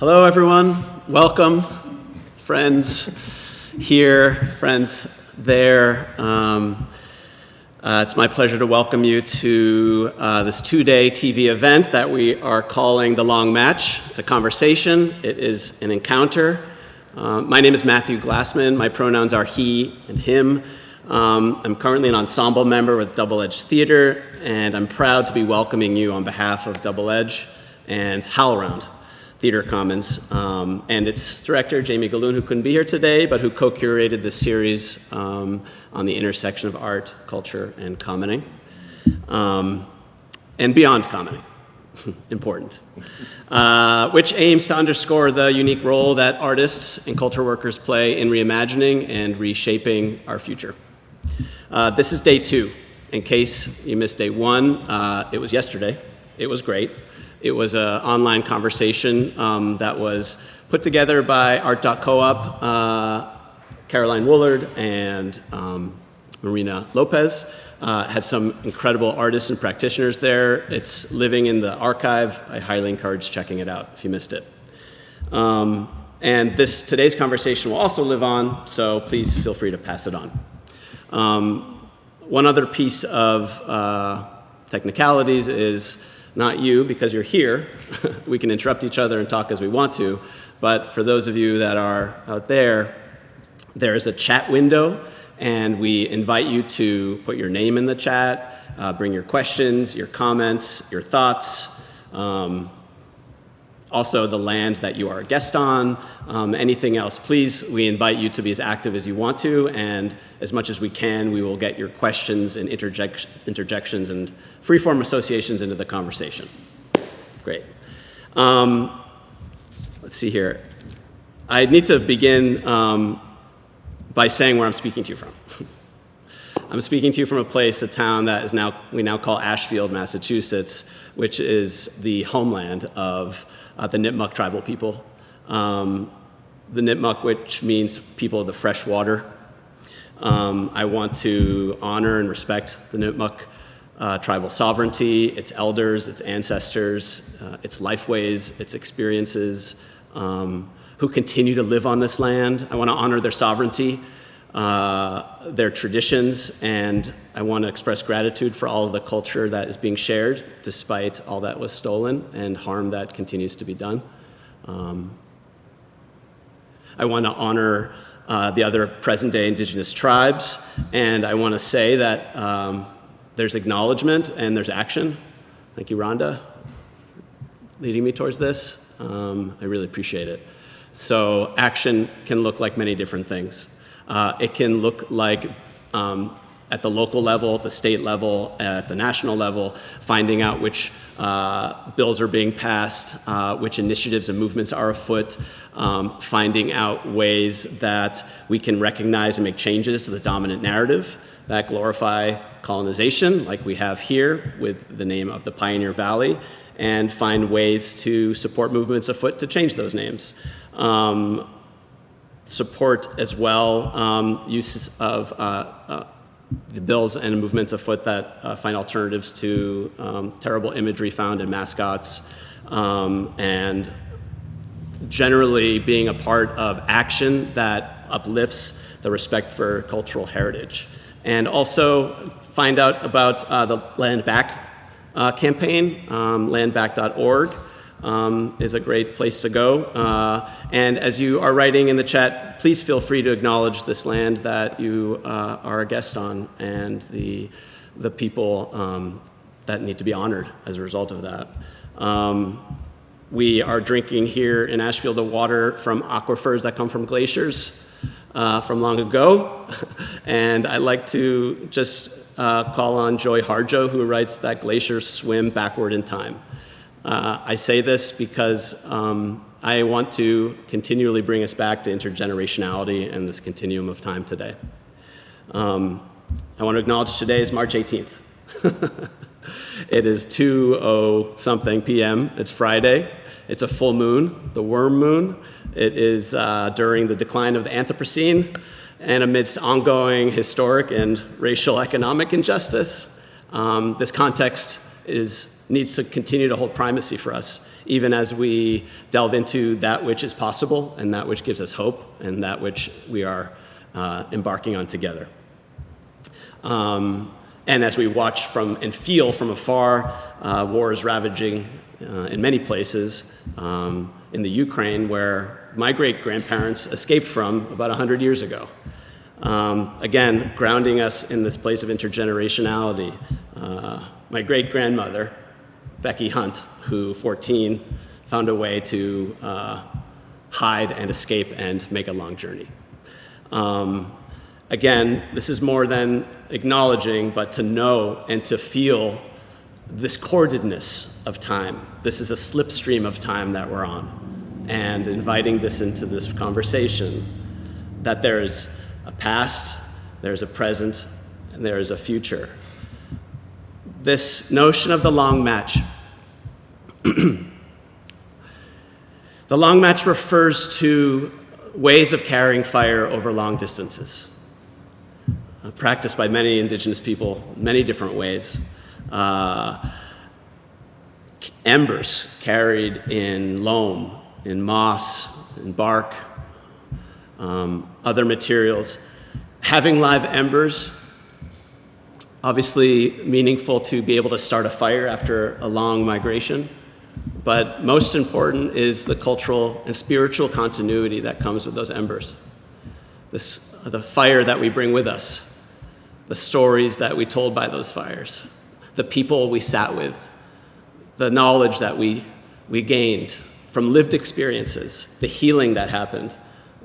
Hello, everyone. Welcome, friends here, friends there. Um, uh, it's my pleasure to welcome you to uh, this two-day TV event that we are calling The Long Match. It's a conversation. It is an encounter. Uh, my name is Matthew Glassman. My pronouns are he and him. Um, I'm currently an ensemble member with Double Edge Theater, and I'm proud to be welcoming you on behalf of Double Edge and HowlRound Theater Commons, um, and its director, Jamie Gahlon, who couldn't be here today, but who co-curated this series um, on the intersection of art, culture, and commoning, um, and beyond commoning. important, uh, which aims to underscore the unique role that artists and culture workers play in reimagining and reshaping our future. Uh, this is day two. In case you missed day one, uh, it was yesterday. It was great. It was an online conversation um, that was put together by Art.coop, uh, Caroline Woolard, and um, Marina Lopez. Uh, had some incredible artists and practitioners there. It's living in the archive. I highly encourage checking it out if you missed it. Um, and this today's conversation will also live on, so please feel free to pass it on. Um, one other piece of uh, technicalities is not you because you're here. we can interrupt each other and talk as we want to. But for those of you that are out there, there is a chat window and we invite you to put your name in the chat, uh, bring your questions, your comments, your thoughts. Um, also the land that you are a guest on, um, anything else, please, we invite you to be as active as you want to, and as much as we can, we will get your questions and interject interjections and free-form associations into the conversation. Great. Um, let's see here. I need to begin um, by saying where I'm speaking to you from. I'm speaking to you from a place, a town that is now, we now call Ashfield, Massachusetts, which is the homeland of uh, the Nipmuc tribal people. Um, the Nipmuc, which means people of the fresh water. Um, I want to honor and respect the Nipmuc uh, tribal sovereignty, its elders, its ancestors, uh, its lifeways, its experiences, um, who continue to live on this land. I want to honor their sovereignty, uh, their traditions, and I want to express gratitude for all of the culture that is being shared despite all that was stolen and harm that continues to be done. Um, I want to honor uh, the other present day indigenous tribes, and I want to say that um, there's acknowledgement and there's action. Thank you, Rhonda, leading me towards this. Um, I really appreciate it. So action can look like many different things. Uh, it can look like um, at the local level, the state level, at the national level, finding out which uh, bills are being passed, uh, which initiatives and movements are afoot, um, finding out ways that we can recognize and make changes to the dominant narrative that glorify colonization, like we have here with the name of the Pioneer Valley, and find ways to support movements afoot to change those names. Um, support as well um, use of uh, uh, the bills and movements afoot that uh, find alternatives to um, terrible imagery found in mascots um, and generally being a part of action that uplifts the respect for cultural heritage. And also find out about uh, the Land Back uh, campaign, um, landback.org um, is a great place to go. Uh, and as you are writing in the chat, please feel free to acknowledge this land that you uh, are a guest on and the, the people um, that need to be honored as a result of that. Um, we are drinking here in Ashfield the water from aquifers that come from glaciers uh, from long ago. and I'd like to just uh, call on Joy Harjo, who writes that glaciers swim backward in time. Uh, I say this because um, I want to continually bring us back to intergenerationality and this continuum of time today. Um, I want to acknowledge today is March 18th. it is 2.0 something p.m. It's Friday. It's a full moon, the worm moon. It is uh, during the decline of the Anthropocene and amidst ongoing historic and racial economic injustice. Um, this context is needs to continue to hold primacy for us, even as we delve into that which is possible and that which gives us hope and that which we are uh, embarking on together. Um, and as we watch from and feel from afar, uh, war is ravaging uh, in many places. Um, in the Ukraine, where my great grandparents escaped from about 100 years ago. Um, again, grounding us in this place of intergenerationality. Uh, my great grandmother, Becky Hunt, who 14 found a way to uh, hide and escape and make a long journey. Um, again, this is more than acknowledging, but to know and to feel this cordedness of time. This is a slipstream of time that we're on. And inviting this into this conversation that there is a past, there's a present, and there is a future. This notion of the long match. the long match refers to ways of carrying fire over long distances, uh, practiced by many indigenous people, many different ways. Uh, embers carried in loam, in moss, in bark, um, other materials. Having live embers, obviously meaningful to be able to start a fire after a long migration, but most important is the cultural and spiritual continuity that comes with those embers. This, the fire that we bring with us, the stories that we told by those fires, the people we sat with, the knowledge that we, we gained from lived experiences, the healing that happened,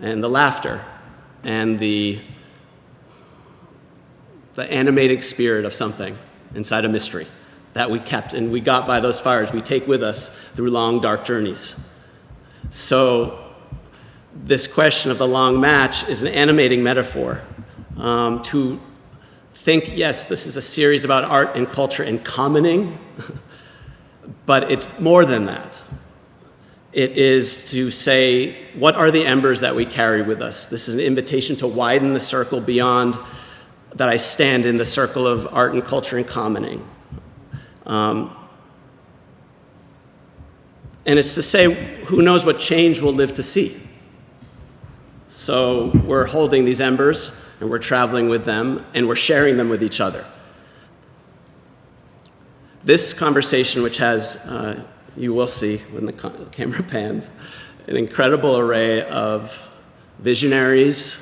and the laughter, and the, the animating spirit of something inside a mystery that we kept and we got by those fires, we take with us through long, dark journeys. So, this question of the long match is an animating metaphor um, to think yes, this is a series about art and culture and commoning. But it's more than that. It is to say, what are the embers that we carry with us? This is an invitation to widen the circle beyond that I stand in the circle of art and culture and commoning. Um, and it's to say, who knows what change we'll live to see? So we're holding these embers and we're traveling with them and we're sharing them with each other. This conversation, which has, uh, you will see when the camera pans, an incredible array of visionaries,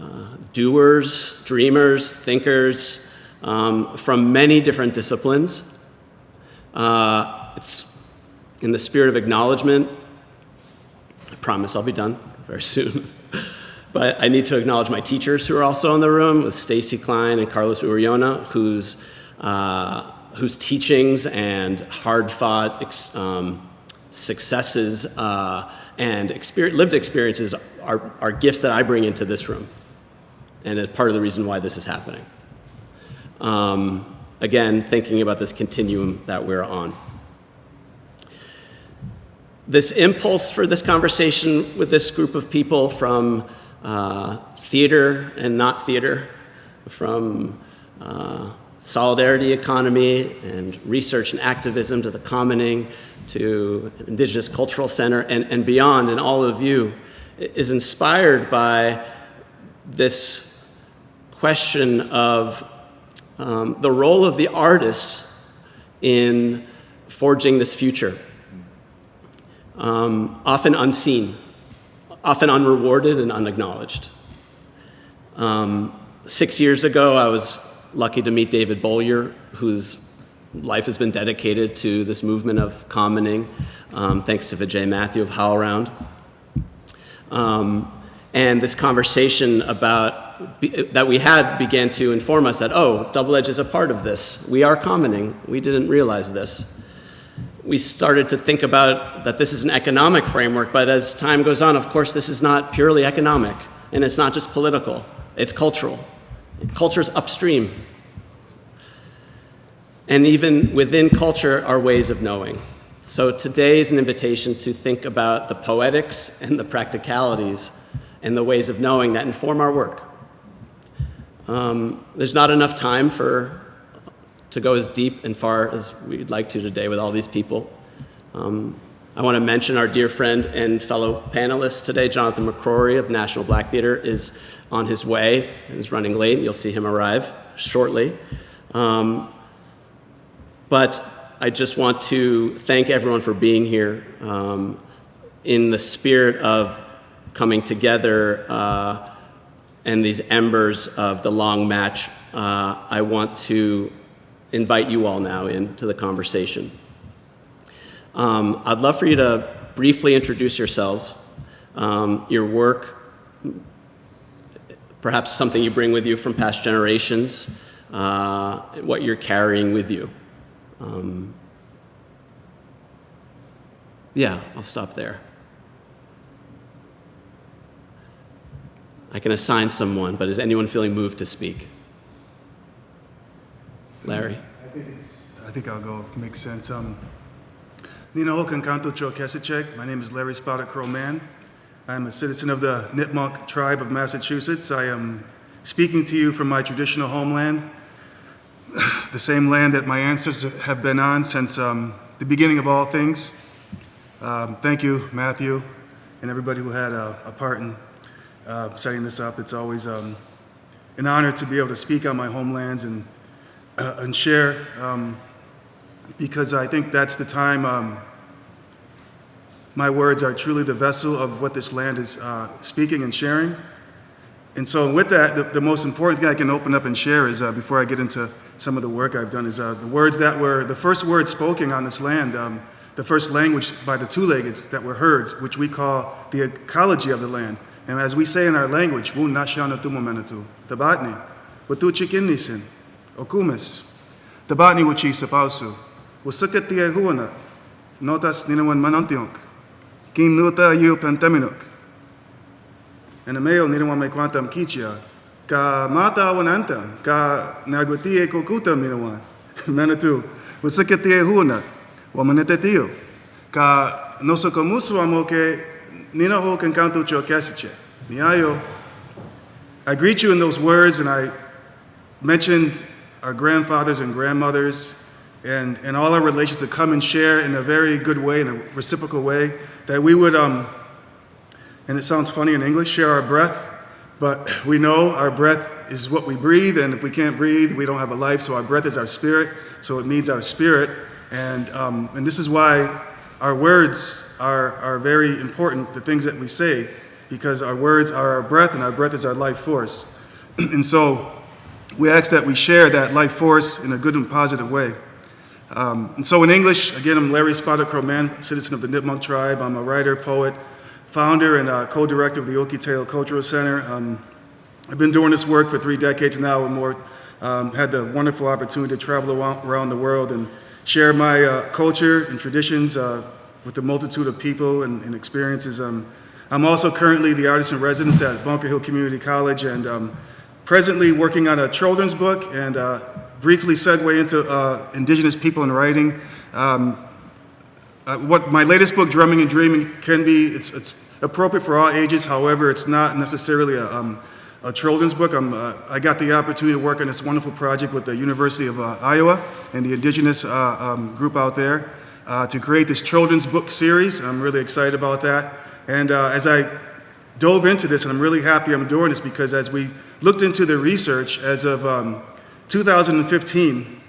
uh, doers, dreamers, thinkers um, from many different disciplines. Uh, it's in the spirit of acknowledgement. I promise I'll be done very soon. but I need to acknowledge my teachers who are also in the room with Stacy Klein and Carlos Uriona, whose uh, whose teachings and hard fought um, successes uh, and lived experiences are, are gifts that I bring into this room. And it's part of the reason why this is happening. Um, again, thinking about this continuum that we're on. This impulse for this conversation with this group of people from uh, theater and not theater, from uh, solidarity economy and research and activism to the commoning to Indigenous Cultural Center and, and beyond, and all of you, is inspired by this question of um, the role of the artist in forging this future. Um, often unseen, often unrewarded and unacknowledged. Um, six years ago, I was lucky to meet David Bollier, whose life has been dedicated to this movement of commoning, um, thanks to Vijay Mathew of HowlRound. Um, and this conversation about that we had began to inform us that, oh, Double Edge is a part of this. We are commoning. We didn't realize this. We started to think about that this is an economic framework, but as time goes on, of course, this is not purely economic, and it's not just political, it's cultural. Culture's upstream. And even within culture are ways of knowing. So today is an invitation to think about the poetics and the practicalities and the ways of knowing that inform our work. Um, there's not enough time for to go as deep and far as we'd like to today with all these people. Um, I want to mention our dear friend and fellow panelist today, Jonathan McCrory of National Black Theater, is on his way and is running late. You'll see him arrive shortly. Um, but I just want to thank everyone for being here um, in the spirit of coming together uh, and these embers of the long match. Uh, I want to invite you all now into the conversation. Um, I'd love for you to briefly introduce yourselves, um, your work, perhaps something you bring with you from past generations, uh, what you're carrying with you. Um, yeah, I'll stop there. I can assign someone, but is anyone feeling moved to speak? Larry? I think I think I'll go, makes sense. Um, Nina Hokankanto Chokesicek. My name is Larry Spotted Crow Mann. I'm a citizen of the Nipmuc tribe of Massachusetts. I am speaking to you from my traditional homeland, the same land that my ancestors have been on since um, the beginning of all things. Um, thank you, Matthew, and everybody who had a, a part in uh, setting this up. It's always um, an honor to be able to speak on my homelands and, uh, and share, um, because I think that's the time um, my words are truly the vessel of what this land is uh, speaking and sharing. And so with that, the, the, most important thing I can open up and share is, uh, before I get into some of the work I've done, is uh, the words that were, the first words spoken on this land, um, the first language by the two-leggeds that were heard, which we call the ecology of the land. And as we say in our language, Wun Nashana Tumomenatu, Tabatni, Watu Chikinnisin, Okumis, Tabatni Wuchi Sapausu, Wasukatia Huana, Notas Ninawan Manantiunk, Kin Nuta Yu Pantaminuk, and the male Ninawan Mequantam Kichia, Ka Mata Wanantam, Ka Nagutie Kokuta Minawan, Manatu, Wasukatia Huana, Wamanetio, Ka Nosokomusu Amoke Nina ho kankanto chokesiche. Niayo. I greet you in those words, and I mentioned our grandfathers and grandmothers and, and all our relations to come and share in a very good way, in a reciprocal way, that we would, um, and it sounds funny in English, share our breath, but we know our breath is what we breathe, and if we can't breathe, we don't have a life, so our breath is our spirit, so it means our spirit, and, um, and this is why our words are, are very important, the things that we say, because our words are our breath and our breath is our life force. and so we ask that we share that life force in a good and positive way. Um, and so in English, again, I'm Larry Spotted Crow Mann, citizen of the Nipmuc tribe. I'm a writer, poet, founder, and uh, co-director of the Okie Cultural Center. Um, I've been doing this work for three decades now and more. Um, had the wonderful opportunity to travel around the world and share my uh, culture and traditions uh, with a multitude of people and, and experiences. Um, I'm also currently the artist in residence at Bunker Hill Community College and um, presently working on a children's book and uh, briefly segue into uh, Indigenous people in writing. Um, uh, what my latest book, Drumming and Dreaming, can be, it's, it's appropriate for all ages, however, it's not necessarily a, um, a children's book. Uh, i got the opportunity to work on this wonderful project with the University of uh, Iowa and the Indigenous uh, um, group out there uh, to create this children's book series. I'm really excited about that. And uh, as I dove into this, and I'm really happy I'm doing this because as we looked into the research, as of um, 2015,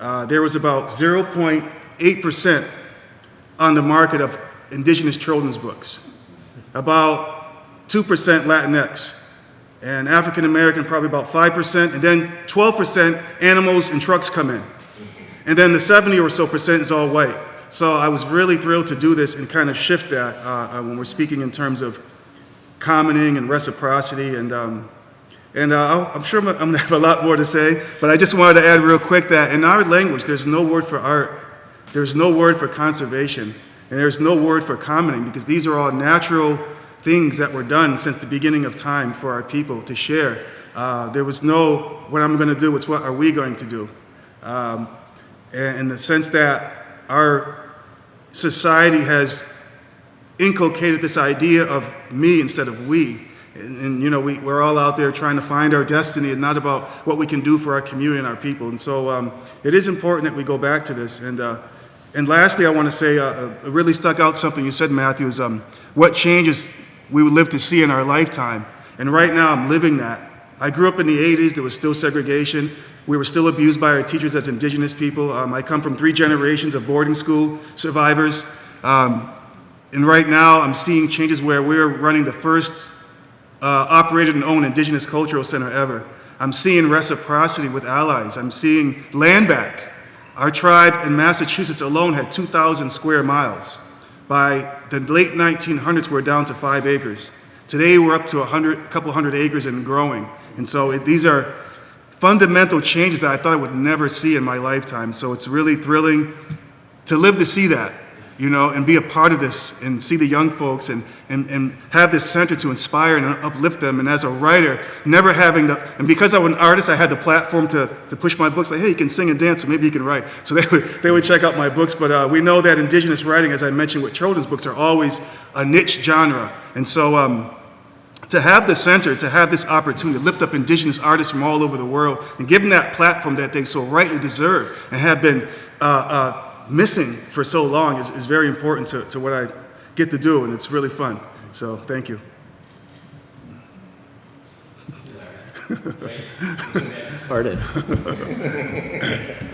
uh, there was about 0.8% on the market of indigenous children's books, about 2% Latinx, and African American probably about 5%, and then 12% animals and trucks come in. And then the 70 or so percent is all white. So I was really thrilled to do this and kind of shift that uh, uh, when we're speaking in terms of commoning and reciprocity. And, um, and uh, I'm sure I'm, I'm gonna have a lot more to say, but I just wanted to add real quick that in our language, there's no word for art, there's no word for conservation, and there's no word for commoning because these are all natural things that were done since the beginning of time for our people to share. Uh, there was no, what I'm gonna do, it's what are we going to do? Um, in the sense that our society has inculcated this idea of me instead of we. And, and you know, we, we're all out there trying to find our destiny and not about what we can do for our community and our people. And so um, it is important that we go back to this. And uh, And lastly, I want to say, uh, it really stuck out something you said, Matthew, is um, what changes we would live to see in our lifetime. And right now, I'm living that. I grew up in the 80s, there was still segregation. We were still abused by our teachers as indigenous people. Um, I come from three generations of boarding school survivors. Um, and right now, I'm seeing changes where we're running the first uh, operated and owned indigenous cultural center ever. I'm seeing reciprocity with allies. I'm seeing land back. Our tribe in Massachusetts alone had 2,000 square miles. By the late 1900s, we're down to five acres. Today, we're up to a, hundred, a couple hundred acres and growing. And so it, these are fundamental changes that I thought I would never see in my lifetime. So it's really thrilling to live to see that, you know, and be a part of this and see the young folks and, and, and have this center to inspire and uplift them. And as a writer, never having the, and because I was an artist, I had the platform to, to push my books, like, hey, you can sing and dance, so maybe you can write. So they would, they would check out my books. But uh, we know that indigenous writing, as I mentioned with children's books, are always a niche genre. And so, um, to have the center, to have this opportunity to lift up indigenous artists from all over the world and give them that platform that they so rightly deserve and have been uh, uh, missing for so long is, is very important to, to what I get to do, and it's really fun. So thank you. started.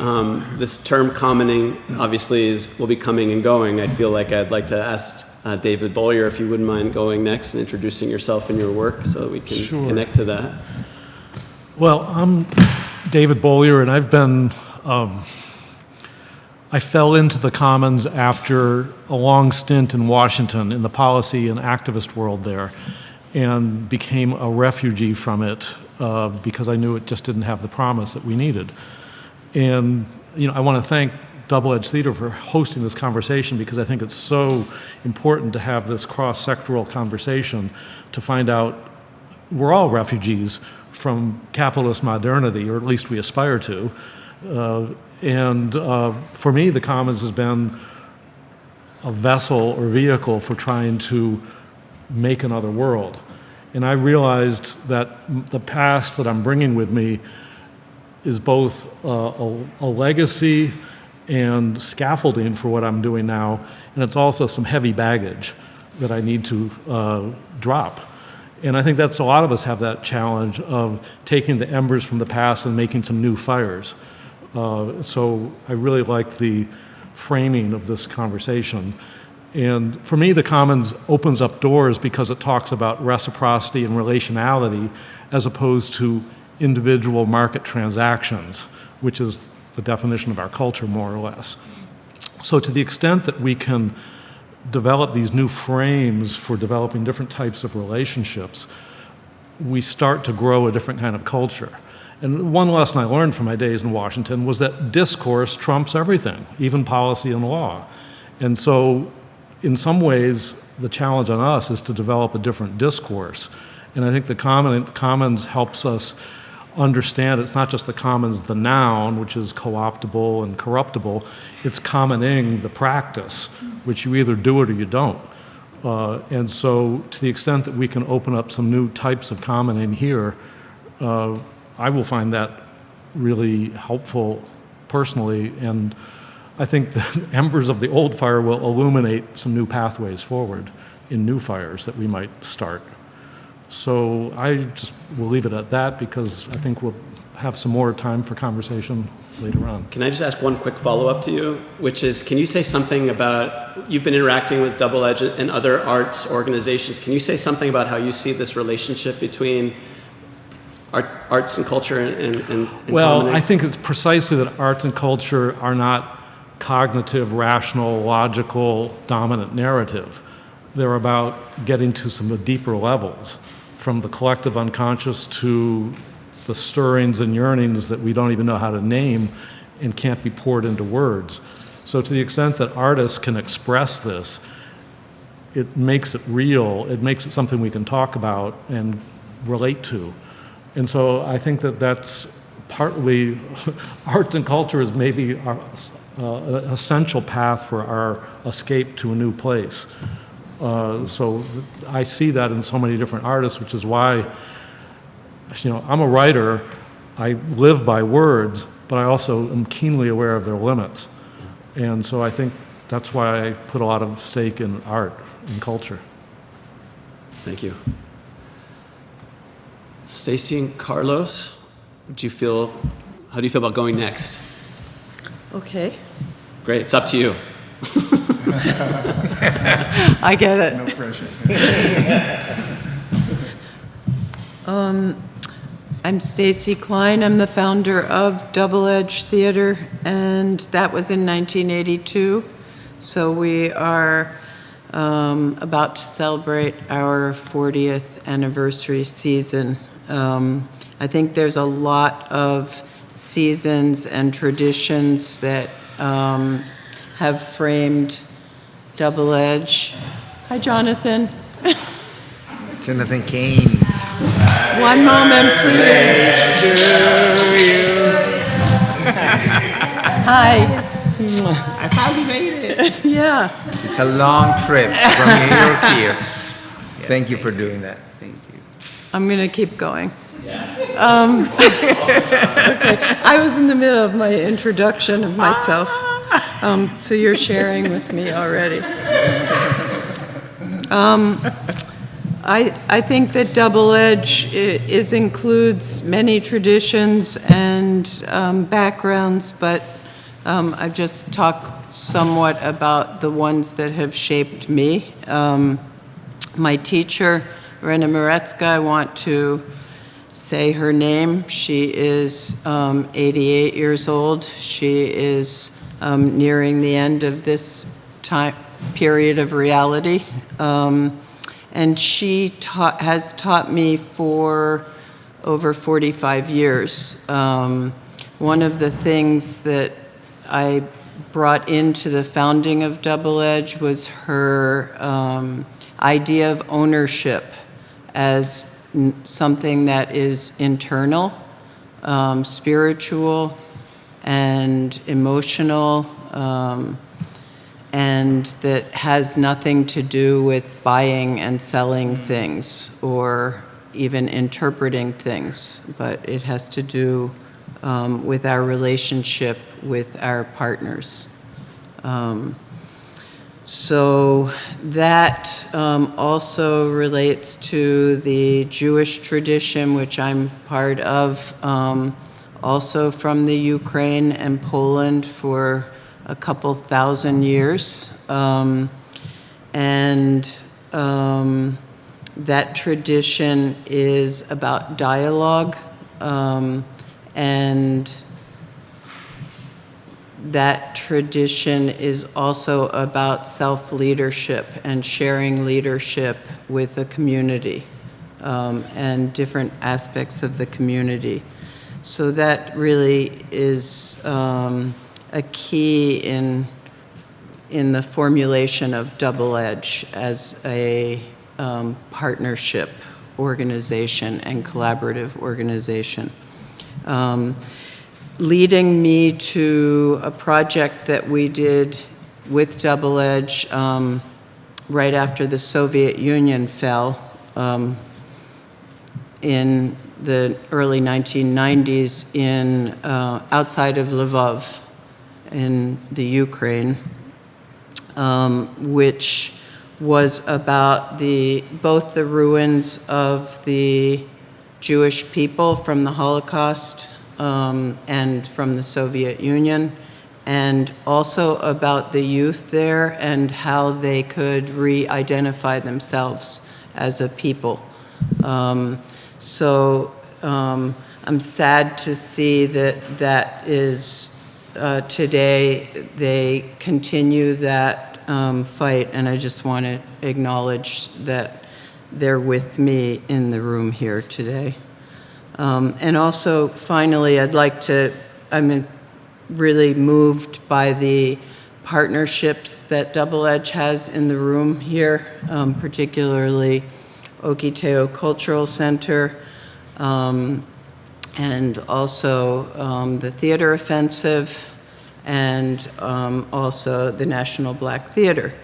um, this term commoning obviously is will be coming and going. I feel like I'd like to ask uh, David Bollier if you wouldn't mind going next and introducing yourself and your work so that we can Sure. connect to that. Well, I'm David Bollier, and I've been. Um, I fell into the Commons after a long stint in Washington in the policy and activist world there, and became a refugee from it uh, because I knew it just didn't have the promise that we needed. And you know, I want to thank Double Edge Theater for hosting this conversation because I think it's so important to have this cross-sectoral conversation to find out we're all refugees from capitalist modernity, or at least we aspire to. Uh, and uh, for me, the Commons has been a vessel or vehicle for trying to make another world. And I realized that the past that I'm bringing with me is both uh, a, a legacy and scaffolding for what I'm doing now, and it's also some heavy baggage that I need to uh, drop. And I think that's a lot of us have that challenge of taking the embers from the past and making some new fires. Uh, so I really like the framing of this conversation. And for me, the Commons opens up doors because it talks about reciprocity and relationality as opposed to individual market transactions, which is the definition of our culture, more or less. So, to the extent that we can develop these new frames for developing different types of relationships, we start to grow a different kind of culture. And one lesson I learned from my days in Washington was that discourse trumps everything, even policy and law. And so, in some ways, the challenge on us is to develop a different discourse. And I think the common, Commons helps us understand it's not just the commons, the noun, which is co optable and corruptible, it's commoning the practice, which you either do it or you don't. Uh, and so, to the extent that we can open up some new types of commoning here, uh, I will find that really helpful personally. And I think the embers of the old fire will illuminate some new pathways forward in new fires that we might start. So I just will leave it at that because I think we'll have some more time for conversation later on. Can I just ask one quick follow up to you, which is can you say something about you've been interacting with Double Edge and other arts organizations? Can you say something about how you see this relationship between art, arts and culture and, and, and Well? I think it's precisely that arts and culture are not cognitive, rational, logical, dominant narrative. They're about getting to some of the deeper levels, from the collective unconscious to the stirrings and yearnings that we don't even know how to name and can't be poured into words. So, to the extent that artists can express this, it makes it real, it makes it something we can talk about and relate to. And so I think that that's partly, arts and culture is maybe our, uh, an essential path for our escape to a new place. Uh, so I see that in so many different artists, which is why, you know, I'm a writer, I live by words, but I also am keenly aware of their limits. And so I think that's why I put a lot of stake in art and culture. Thank you. Stacy and Carlos, do you feel, how do you feel about going next? Okay, Great, it's up to you. I get it. No pressure. um, I'm Stacy Klein. I'm the founder of Double Edge Theater, and that was in 1982. So we are um, about to celebrate our 40th anniversary season. Um, I think there's a lot of seasons and traditions that um, have framed Double Edge. Hi, Jonathan. Jonathan Kane. One moment, please. Hi. I finally made it. Yeah. It's a long trip from New York here. Thank you for doing that. I'm going to keep going. Um, okay. I was in the middle of my introduction of myself, um, so you're sharing with me already. Um, I, I think that Double Edge i- is, includes many traditions and um, backgrounds, but um, I've just talked somewhat about the ones that have shaped me. Um, my teacher, Rena Mirecka, I want to say her name. She is um, 88 years old. She is um, nearing the end of this time period of reality. Um, and she taught, has taught me for over 45 years. Um, one of the things that I brought into the founding of Double Edge was her um, idea of ownership as n- something that is internal, um, spiritual, and emotional, um, and that has nothing to do with buying and selling things or even interpreting things, but it has to do um, with our relationship with our partners. So that um, also relates to the Jewish tradition, which I'm part of, um, also from the Ukraine and Poland for a couple thousand years. Um, and um, that tradition is about dialogue um, and that tradition is also about self leadership and sharing leadership with the community um, and different aspects of the community. So that really is um, a key in in the formulation of Double Edge as a um, partnership organization and collaborative organization. Um, leading me to a project that we did with Double Edge um, right after the Soviet Union fell um, in the early 1990s in uh, outside of Lvov in the Ukraine, um, which was about the both the ruins of the Jewish people from the Holocaust um, and from the Soviet Union, and also about the youth there and how they could re-identify themselves as a people. Um, so um, I'm sad to see that that is uh, today they continue that um, fight, and I just want to acknowledge that they're with me in the room here today. Um, and also, finally, I'd like to, I'm really moved by the partnerships that Double Edge has in the room here, um, particularly Ohketeau Cultural Center, um, and also um, the Theater Offensive, and um, also the National Black Theater.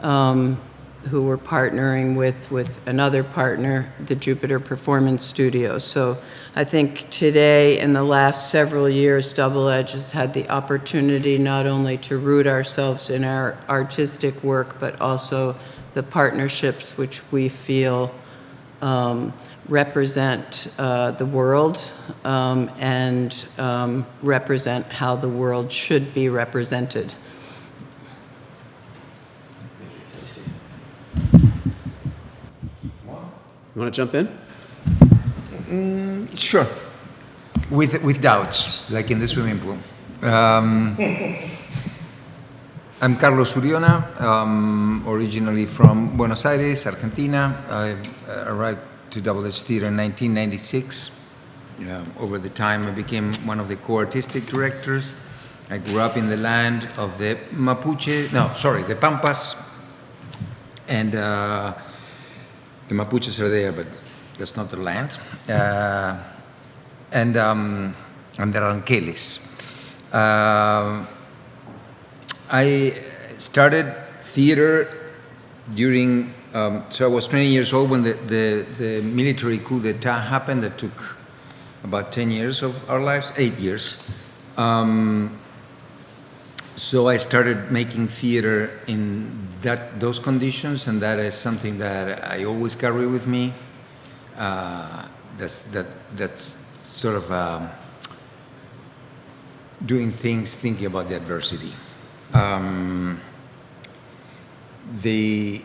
Um, who we're partnering with, with another partner, the Jupiter Performance Studio. So I think today, in the last several years, Double Edge has had the opportunity not only to root ourselves in our artistic work, but also the partnerships which we feel um, represent uh, the world um, and um, represent how the world should be represented. You want to jump in? Sure. With, with doubts, like in the swimming pool. Um, I'm Carlos Uriona, um, originally from Buenos Aires, Argentina. I uh, arrived to Double Edge Theater in 1996. Yeah, over the time, I became one of the co-artistic directors. I grew up in the land of the Mapuche, no, sorry, the Pampas, and uh, the Mapuches are there, but that's not their land. Uh, and, um, and the Ranqueles. Uh, I started theater during, um, so I was 20 years old when the, the, the military coup d'etat happened that took about 10 years of our lives, eight years. Um, so I started making theater in that those conditions, and that is something that I always carry with me. Uh, that's that that's sort of um, doing things, thinking about the adversity. Um, the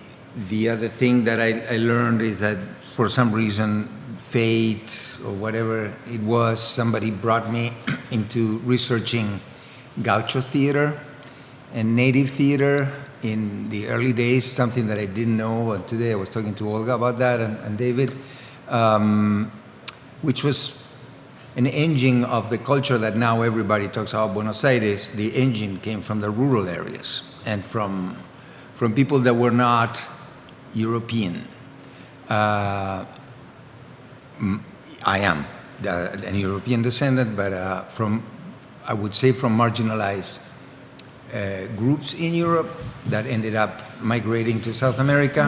the other thing that I, I learned is that for some reason, fate or whatever it was, somebody brought me into researching gaucho theater and native theater in the early days, something that I didn't know. And today I was talking to Olga about that and, and David, um, which was an engine of the culture that now everybody talks about Buenos Aires. The engine came from the rural areas and from, from people that were not European. Uh, I am uh, an European descendant, but uh, from, I would say, from marginalized uh, groups in Europe that ended up migrating to South America.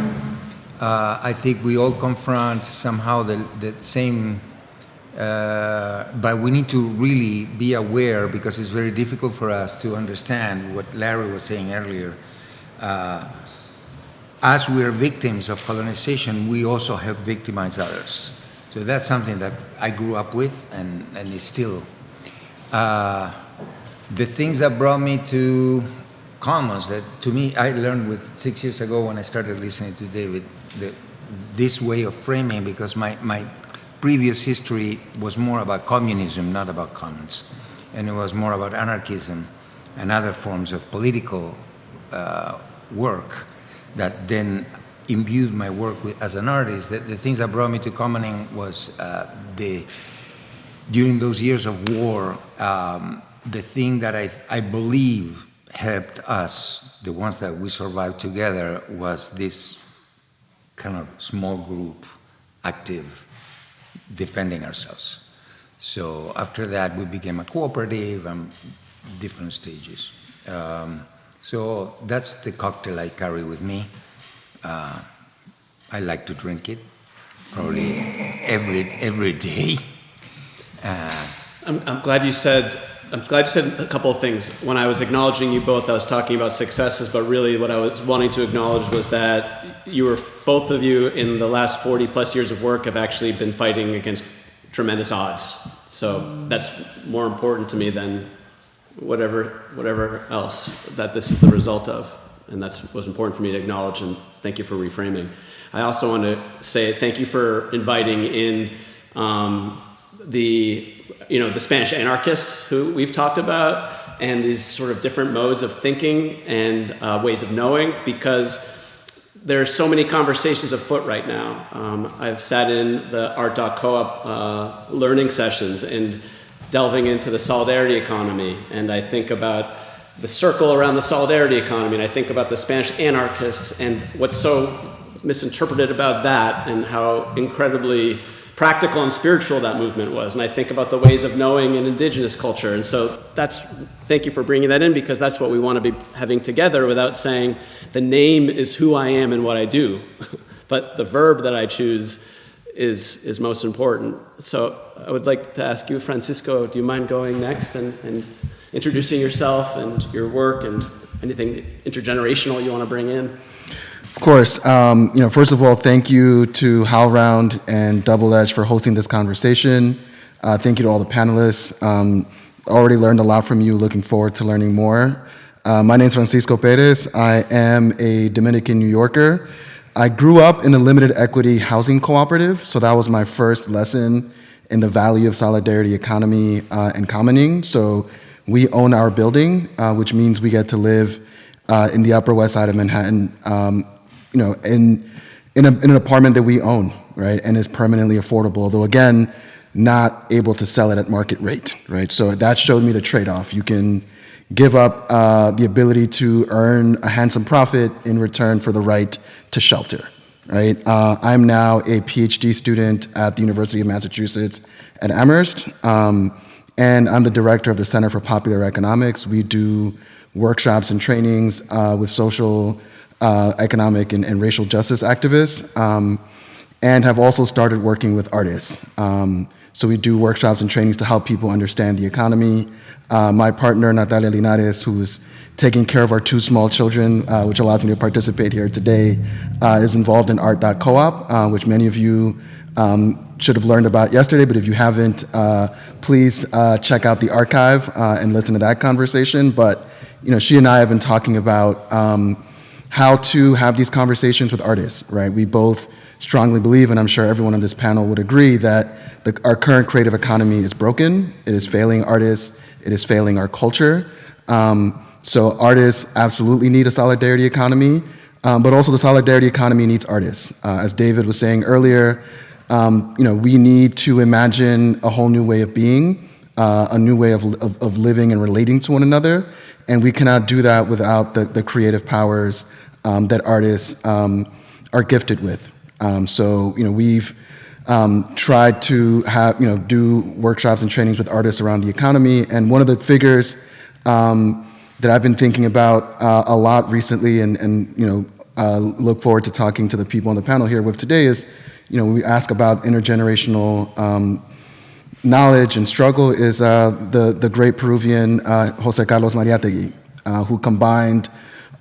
Uh, I think we all confront somehow the, the same, uh, but we need to really be aware because it's very difficult for us to understand what Larry was saying earlier. Uh, as we are victims of colonization, we also have victimized others. So that's something that I grew up with and, and is still. Uh, the things that brought me to commons that to me I learned with six years ago when I started listening to David the, this way of framing because my, my previous history was more about communism, not about commons. And it was more about anarchism and other forms of political uh, work that then imbued my work with, as an artist. The, the, things that brought me to commoning was uh, the, during those years of war, um, the thing that I, I believe helped us, the ones that we survived together, was this kind of small group, active, defending ourselves. So after that, we became a cooperative and different stages. Um, so that's the cocktail I carry with me. Uh, I like to drink it, probably every every day. Uh, I'm, I'm glad you said I'm glad you said a couple of things. When I was acknowledging you both, I was talking about successes, but really what I was wanting to acknowledge was that you were, both of you in the last 40 plus years of work have actually been fighting against tremendous odds. So that's more important to me than whatever, whatever else that this is the result of. And that's was important for me to acknowledge and thank you for reframing. I also want to say thank you for inviting in um, the you know, the Spanish anarchists who we've talked about and these sort of different modes of thinking and uh, ways of knowing because there are so many conversations afoot right now. Um, I've sat in the Art.coop uh, learning sessions and delving into the solidarity economy and I think about the circle around the solidarity economy and I think about the Spanish anarchists and what's so misinterpreted about that and how incredibly practical and spiritual that movement was. And I think about the ways of knowing in indigenous culture. And so that's, thank you for bringing that in because that's what we want to be having together without saying the name is who I am and what I do. but the verb that I choose is, is most important. So I would like to ask you, Francisco, do you mind going next and, and introducing yourself and your work and anything intergenerational you want to bring in? Of course. Um, you know, first of all, thank you to HowlRound and Double Edge for hosting this conversation. Uh, thank you to all the panelists. Um, already learned a lot from you. Looking forward to learning more. Uh, my name is Francisco Perez. I am a Dominican New Yorker. I grew up in a limited equity housing cooperative, so that was my first lesson in the value of solidarity economy uh, and commoning. So we own our building, uh, which means we get to live uh, in the Upper West Side of Manhattan, um, you know, in, in, a, in an apartment that we own, right, and is permanently affordable, though again, not able to sell it at market rate, right? So that showed me the trade-off. You can give up uh, the ability to earn a handsome profit in return for the right to shelter, right? Uh, I'm now a PhD student at the University of Massachusetts at Amherst, um, and I'm the director of the Center for Popular Economics. We do workshops and trainings uh, with social, uh, economic, and, and, racial justice activists, um, and have also started working with artists. Um, so we do workshops and trainings to help people understand the economy. Uh, my partner, Natalia Linares, who's taking care of our two small children, uh, which allows me to participate here today, uh, is involved in art.coop, uh, which many of you um, should have learned about yesterday, but if you haven't, uh, please uh, check out the archive and listen to that conversation. But you know, she and I have been talking about um, how to have these conversations with artists, right? We both strongly believe, and I'm sure everyone on this panel would agree, that the, our current creative economy is broken, it is failing artists, it is failing our culture. Um, so artists absolutely need a solidarity economy, um, but also the solidarity economy needs artists. Uh, as David was saying earlier, um, you know, we need to imagine a whole new way of being, uh, a new way of, of, of, living and relating to one another, and we cannot do that without the, the creative powers um, that artists um, are gifted with. Um, so, you know, we've um, tried to have, you know, do workshops and trainings with artists around the economy, and one of the figures um, that I've been thinking about uh, a lot recently and, and you know, uh, look forward to talking to the people on the panel here with today is, you know, we ask about intergenerational um, knowledge and struggle is uh, the, the great Peruvian uh, Jose Carlos Mariátegui, uh, who combined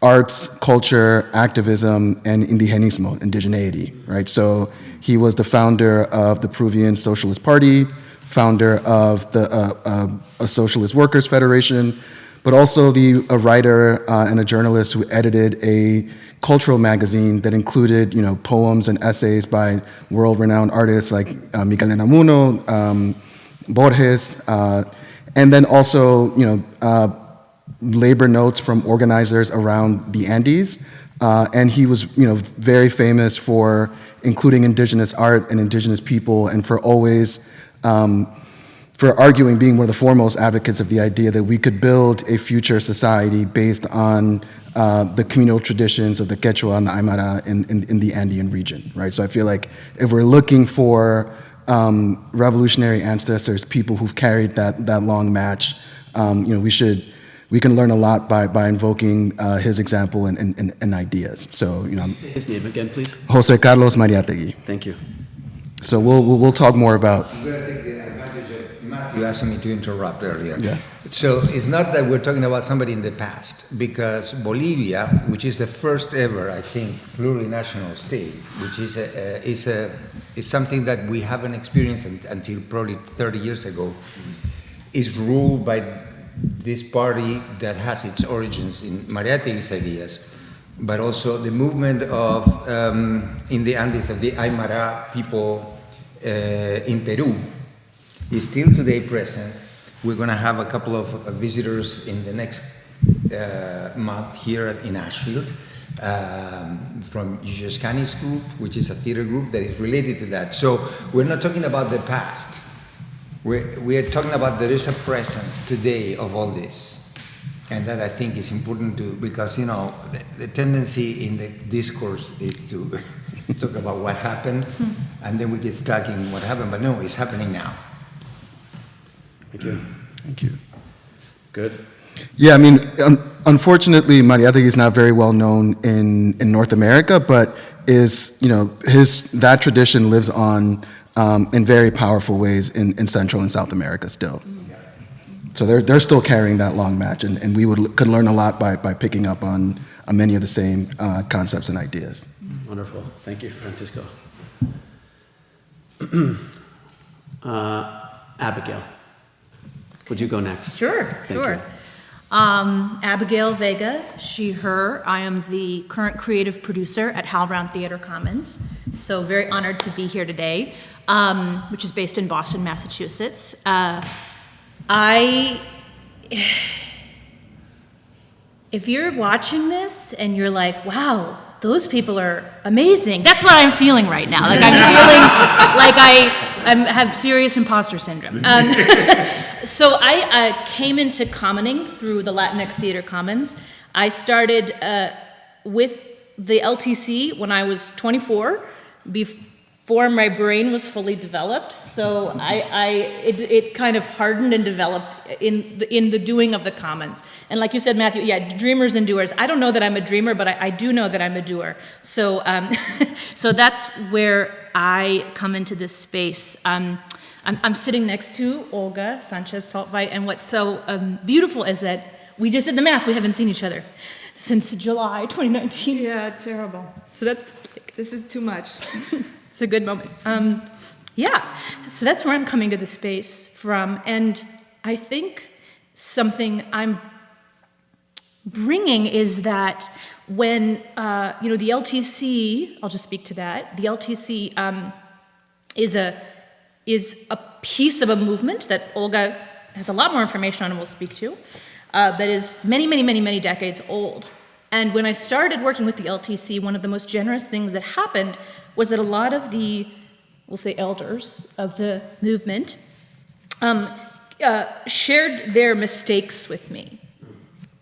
arts, culture, activism, and indigenismo, indigeneity, right? So he was the founder of the Peruvian Socialist Party, founder of the uh, uh, Socialist Workers Federation, but also the, a writer uh, and a journalist who edited a cultural magazine that included you know, poems and essays by world-renowned artists like uh, Miguel Unamuno, um, Borges, uh, and then also you know, uh, labor notes from organizers around the Andes. Uh, and he was you know, very famous for including indigenous art and indigenous people and for always um, for arguing, being one of the foremost advocates of the idea that we could build a future society based on uh, the communal traditions of the Quechua and the Aymara in, in, in, the Andean region, right? So I feel like if we're looking for um, revolutionary ancestors, people who've carried that, that long match, um, you know, we should, we can learn a lot by, by invoking uh, his example and, and, and, ideas. So, you know. His name again, please. Jose Carlos Mariátegui. Thank you. So we'll, we'll, we'll talk more about. I'm going to take the advantage of You asked me to interrupt earlier. Yeah. So it's not that we're talking about somebody in the past, because Bolivia, which is the first ever, I think, plurinational state, which is a, is a is something that we haven't experienced until probably 30 years ago, is ruled by this party that has its origins in Mariátegui's ideas, but also the movement of um, in the Andes of the Aymara people uh, in Peru is still today present. We're going to have a couple of uh, visitors in the next uh, month here in Ashfield um, from Yuyachkani's group, which is a theater group that is related to that. So we're not talking about the past. We're, we are talking about there is a presence today of all this. And that I think is important to, because, you know, the, the tendency in the discourse is to talk about what happened, hmm. and then we get stuck in what happened. But no, it's happening now. Thank you. Thank you. Good. Yeah, I mean, un- unfortunately, Mariátegui is not very well known in, in North America, but is, you know, his, that tradition lives on um, in very powerful ways in, in Central and South America still. So they're, they're still carrying that long match, and, and we would, could learn a lot by, by picking up on, on many of the same uh, concepts and ideas. Wonderful. Thank you, Francisco. uh, Abigail, would you go next? Sure, Thank sure. Um, Abigail Vega, she, her. I am the current creative producer at HowlRound Theater Commons. So very honored to be here today, um, which is based in Boston, Massachusetts. Uh, I, if you're watching this and you're like, wow, those people are amazing. That's what I'm feeling right now. Like I'm feeling like I I'm, have serious imposter syndrome. Um, so I uh, came into commoning through the Latinx Theater Commons. I started uh, with the LTC when I was 24, before my brain was fully developed. So I, I it, it kind of hardened and developed in the, in the doing of the commons. And like you said, Matthew, yeah, dreamers and doers. I don't know that I'm a dreamer, but I, I do know that I'm a doer. So um, so that's where I come into this space. Um, I'm, I'm sitting next to Olga Sanchez Saltveit, and what's so um, beautiful is that we just did the math. We haven't seen each other since July 2019. Yeah, terrible. So that's This is too much. it's a good moment. Um, yeah, so that's where I'm coming to the space from, and I think something I'm bringing is that when uh, you know the LTC, I'll just speak to that. The LTC um, is a is a piece of a movement that Olga has a lot more information on and will speak to, uh, that is many, many, many, many decades old. And when I started working with the LTC, one of the most generous things that happened was that a lot of the, we'll say, elders of the movement um, uh, shared their mistakes with me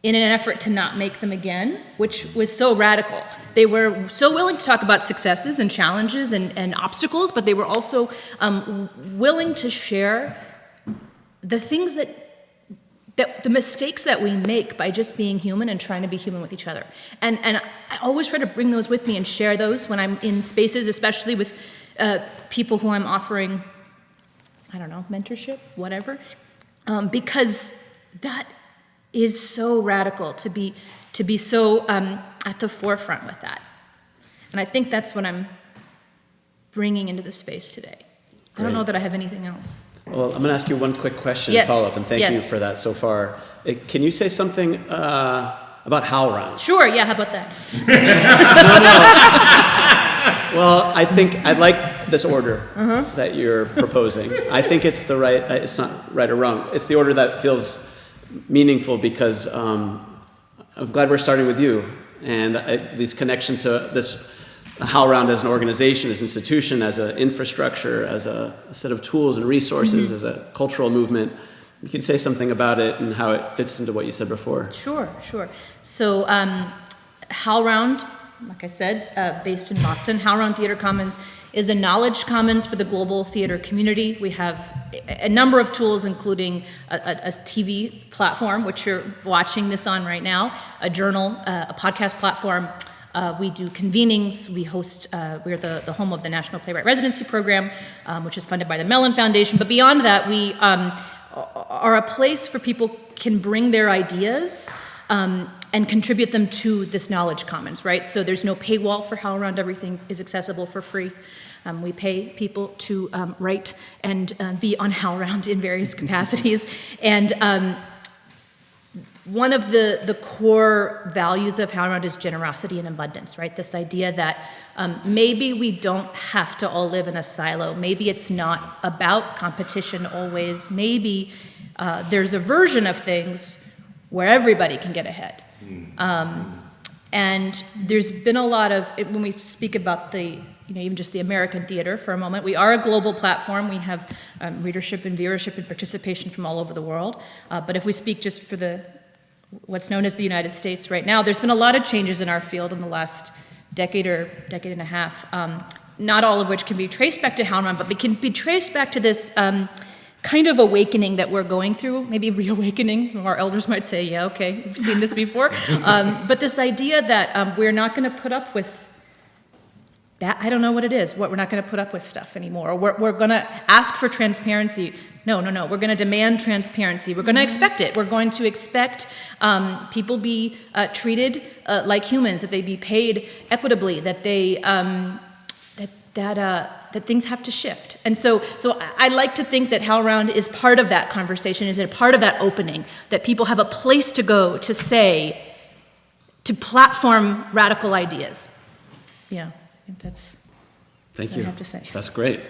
in an effort to not make them again, which was so radical. They were so willing to talk about successes and challenges and, and obstacles, but they were also um, willing to share the things that, that the mistakes that we make by just being human and trying to be human with each other. And, and I always try to bring those with me and share those when I'm in spaces, especially with uh, people who I'm offering, I don't know, mentorship, whatever, um, because that is so radical to be to be so um, at the forefront with that. And i think that's what i'm bringing into the space today. I don't know that i have anything else Well, I'm going to ask you one quick question Yes, follow up, and thank you for that so far. Uh, Can you say something uh, about HowlRound? sure yeah how about that Well, I think I like this order Uh-huh. that you're proposing. I think it's the right. uh, It's not right or wrong. It's the order that feels meaningful because um, I'm glad we're starting with you and I, this connection to this HowlRound as an organization, as an institution, as an infrastructure, as a, a set of tools and resources, as a cultural movement. You can say something about it and how it fits into what you said before. Sure, sure. So, um, HowlRound, like I said, uh, based in Boston, HowlRound Theater Commons is a knowledge commons for the global theater community. We have a, a number of tools, including a, a, a TV platform, which you're watching this on right now, a journal, uh, a podcast platform. Uh, we do convenings. We host, uh, we're the, the home of the National Playwright Residency Program, um, which is funded by the Mellon Foundation. But beyond that, we um, are a place for people can bring their ideas um, and contribute them to this knowledge commons, right? So there's no paywall for HowlRound. Everything is accessible for free. Um, we pay people to um, write and um, be on HowlRound in various capacities. And um, one of the, the core values of HowlRound is generosity and abundance, right? This idea that um, maybe we don't have to all live in a silo. Maybe it's not about competition always. Maybe uh, there's a version of things where everybody can get ahead. Um, and there's been a lot of, when we speak about the, you know, even just the American theater for a moment, we are a global platform. We have um, readership and viewership and participation from all over the world. Uh, but if we speak just for the, what's known as the United States right now, there's been a lot of changes in our field in the last decade or decade and a half. Um, not all of which can be traced back to HowlRound, but it can be traced back to this um, kind of awakening that we're going through, maybe reawakening. Our elders might say, yeah, okay, we've seen this before. Um, but this idea that um, we're not going to put up with that I don't know what it is. What we're not going to put up with stuff anymore. Or we're, we're going to ask for transparency. No, no, no. We're going to demand transparency. We're going to expect it. We're going to expect um, people be uh, treated uh, like humans, that they be paid equitably, that they um, that that uh, that things have to shift. And so, so I, like to think that HowlRound is part of that conversation. Is a part of that opening that people have a place to go to say, to platform radical ideas. Yeah. I think that's Thank what I you. have to say. That's great.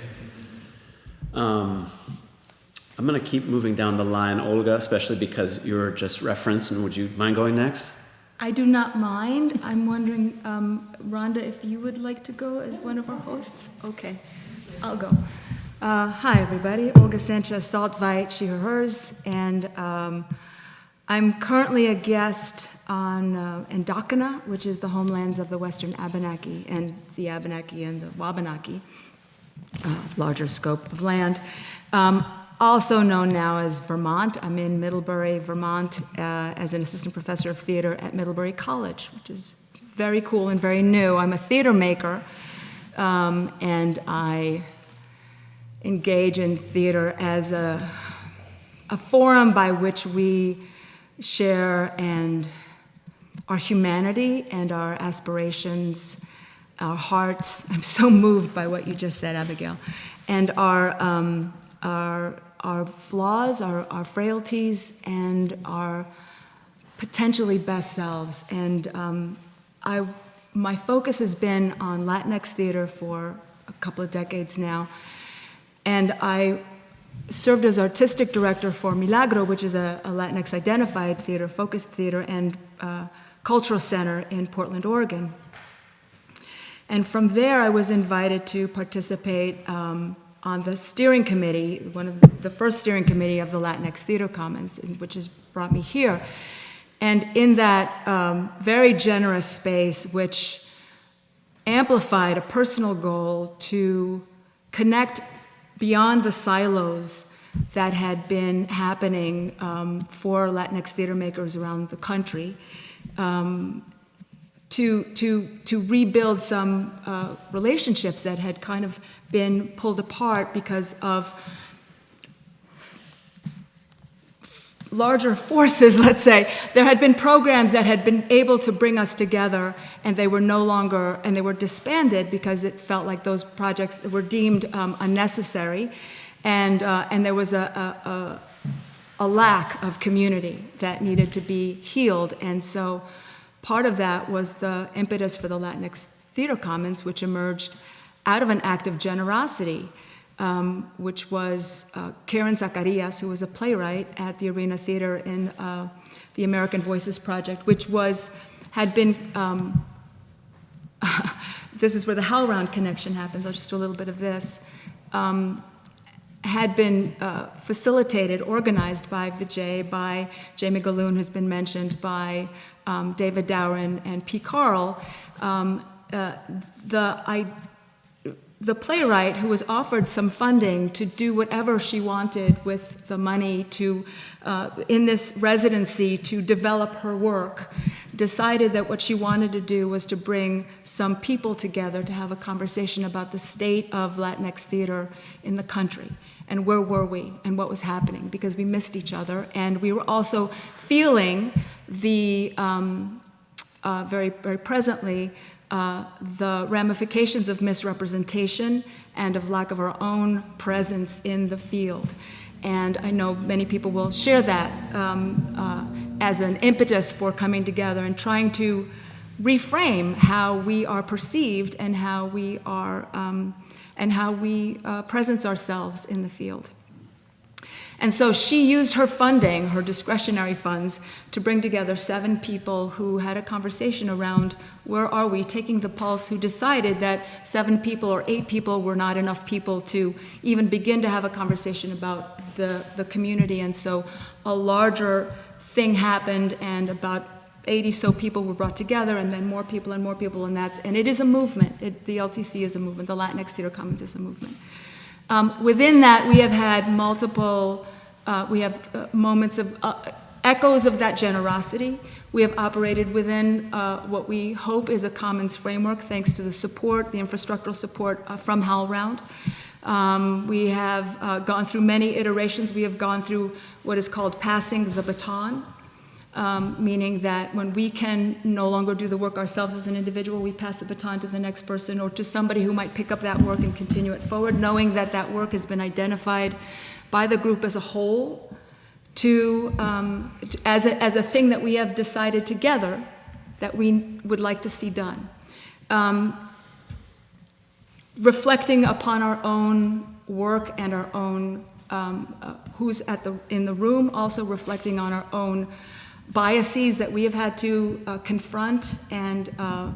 Um, I'm going to keep moving down the line, Olga, especially because you're just referenced. And would you mind going next? I do not mind. I'm wondering, um, Rhonda, if you would like to go as one of our hosts? Okay, I'll go. Uh, hi, everybody. Olga Sanchez Saltveit, she, her, hers, and um, I'm currently a guest on uh, which is the homelands of the Western Abenaki and the Abenaki and the Wabanaki, uh, larger scope of land. Um, also known now as Vermont. I'm in Middlebury, Vermont, uh, as an assistant professor of theater at Middlebury College, which is very cool and very new. I'm a theater maker, um, and I engage in theater as a, a forum by which we share and our humanity and our aspirations, our hearts. I'm so moved by what you just said, Abigail, and our um, our our flaws, our, our frailties, and our potentially best selves. And um, I, my focus has been on Latinx theater for a couple of decades now, and I served as artistic director for Milagro, which is a, a Latinx identified theater, focused theater, and uh, cultural center in Portland, Oregon. And from there, I was invited to participate um, on the steering committee, one of the first steering committee of the Latinx Theater Commons, which has brought me here. And in that um, very generous space, which amplified a personal goal to connect beyond the silos that had been happening um, for Latinx theater makers around the country, um, to, to, to rebuild some uh, relationships that had kind of been pulled apart because of larger forces, let's say. There had been programs that had been able to bring us together, and they were no longer, and they were disbanded because it felt like those projects were deemed um, unnecessary, and, uh, and there was a, a, a, a lack of community that needed to be healed, and so part of that was the impetus for the Latinx Theater Commons, which emerged out of an act of generosity um, which was uh, Karen Zacarias, who was a playwright at the Arena Theater in uh, the American Voices Project, which was, had been, um, this is where the HowlRound connection happens, I'll just do a little bit of this, um, had been uh, facilitated, organized by Vijay, by Jamie Gahlon, who's been mentioned, by um, David Dower and P. Carl. Um, uh, the, I, the playwright who was offered some funding to do whatever she wanted with the money to uh, in this residency to develop her work decided that what she wanted to do was to bring some people together to have a conversation about the state of latinx theater in the country. And where were we? And what was happening? Because we missed each other. And we were also feeling the um, uh, very very presently uh, the ramifications of misrepresentation and of lack of our own presence in the field. And I know many people will share that um, uh, as an impetus for coming together and trying to reframe how we are perceived and how we are um, and how we uh, presence ourselves in the field. And so she used her funding, her discretionary funds, to bring together seven people who had a conversation around where are we, taking the pulse, who decided that seven people or eight people were not enough people to even begin to have a conversation about the, the community. And so a larger thing happened, and about 80 so people were brought together, and then more people and more people, and that's and it is a movement. It, the LTC is a movement. The Latinx Theater Commons is a movement. Um, within that, we have had multiple. Uh, we have uh, moments of uh, echoes of that generosity. We have operated within uh, what we hope is a commons framework, thanks to the support, the infrastructural support uh, from HowlRound. Um, we have uh, gone through many iterations. We have gone through what is called passing the baton, um, meaning that when we can no longer do the work ourselves as an individual, we pass the baton to the next person or to somebody who might pick up that work and continue it forward, knowing that that work has been identified by the group as a whole to, um, as, a, as a thing that we have decided together that we would like to see done. Um, reflecting upon our own work and our own um, uh, who's at the in the room, also reflecting on our own biases that we have had to uh, confront and uh,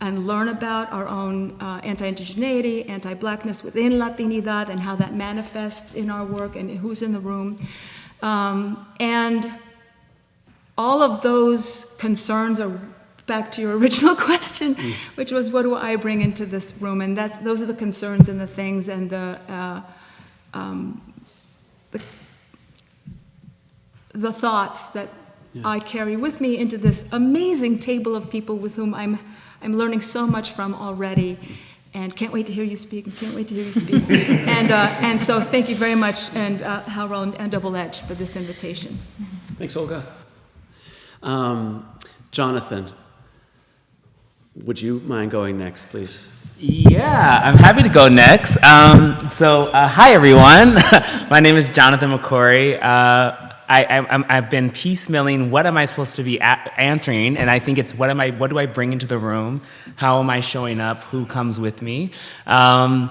and learn about our own uh, anti-indigeneity, anti-blackness within Latinidad, and how that manifests in our work and who's in the room, um, and all of those concerns are back to your original question, Mm. which was what do I bring into this room? And that's those are the concerns and the things and the uh, um, the, the thoughts that I carry with me into this amazing table of people with whom I'm I'm learning so much from already. And can't wait to hear you speak, and can't wait to hear you speak. and, uh, and so thank you very much, and uh, Harold and Double Edge for this invitation. Thanks, Olga. Um, Jonathan, would you mind going next, please? Yeah, I'm happy to go next. Um, so, uh, hi everyone. My name is Jonathan McCrory. Uh, I, I, have been piecemealing. What am I supposed to be answering? And I think it's what am I? What do I bring into the room? How am I showing up? Who comes with me? Um,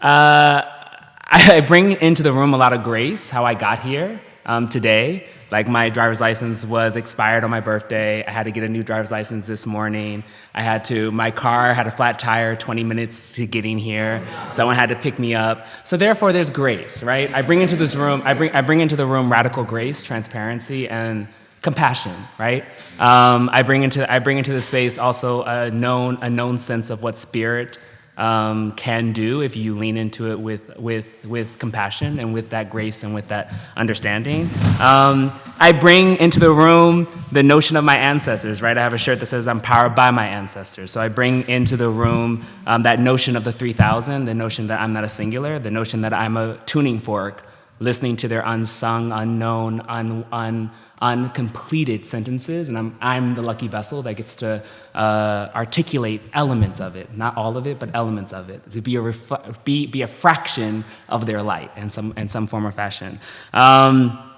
uh, I bring into the room a lot of grace. How I got here um, today. Like my driver's license was expired on my birthday. I had to get a new driver's license this morning. I had to, my car had a flat tire 20 minutes to getting here. Someone had to pick me up. So therefore there's grace, right? I bring into this room, I bring, I bring into the room radical grace, transparency, and compassion, right? Um, I bring into I bring into the space also a known a known sense of what spirit um, can do if you lean into it with, with, with compassion and with that grace and with that understanding. Um, I bring into the room the notion of my ancestors, right? I have a shirt that says I'm powered by my ancestors. So I bring into the room um, that notion of the 3000, the notion that I'm not a singular, the notion that I'm a tuning fork, listening to their unsung, unknown, un, un, uncompleted sentences, and I'm, I'm the lucky vessel that gets to uh, articulate elements of it, not all of it, but elements of it, to be a, be, be a fraction of their light in some, in some form or fashion. Um,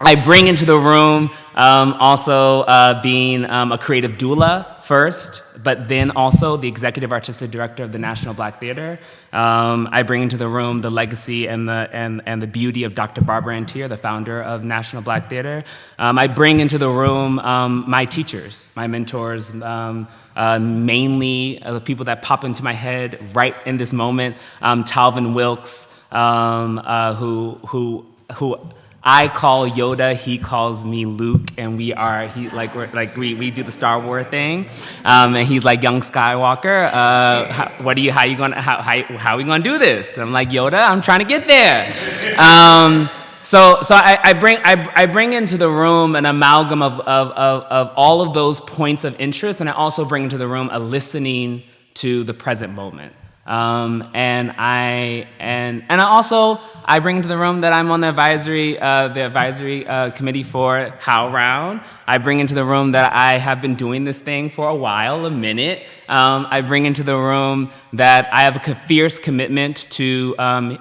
I bring into the room um, also uh, being um, a creative doula first, but then also the executive artistic director of the National Black Theater. Um, I bring into the room the legacy and the, and, and the beauty of Dr. Barbara Ann Teer, the founder of National Black Theater. Um, I bring into the room um, my teachers, my mentors, um, uh, mainly uh, the people that pop into my head right in this moment. Talvin Wilks, uh, who, who, who I call Yoda, he calls me Luke, and we are he like we're like we, we do the Star Wars thing, um, and he's like young Skywalker. Uh, how, what are you? How are you gonna how how, how are we gonna do this? I'm like Yoda. I'm trying to get there. Um, so so I, I bring I, I bring into the room an amalgam of, of of of all of those points of interest, and I also bring into the room a listening to the present moment. Um, and I and and I also I bring to the room that I'm on the advisory uh, the advisory uh, committee for HowlRound. I bring into the room that I have been doing this thing for a while, a minute. Um, I bring into the room that I have a fierce commitment to um,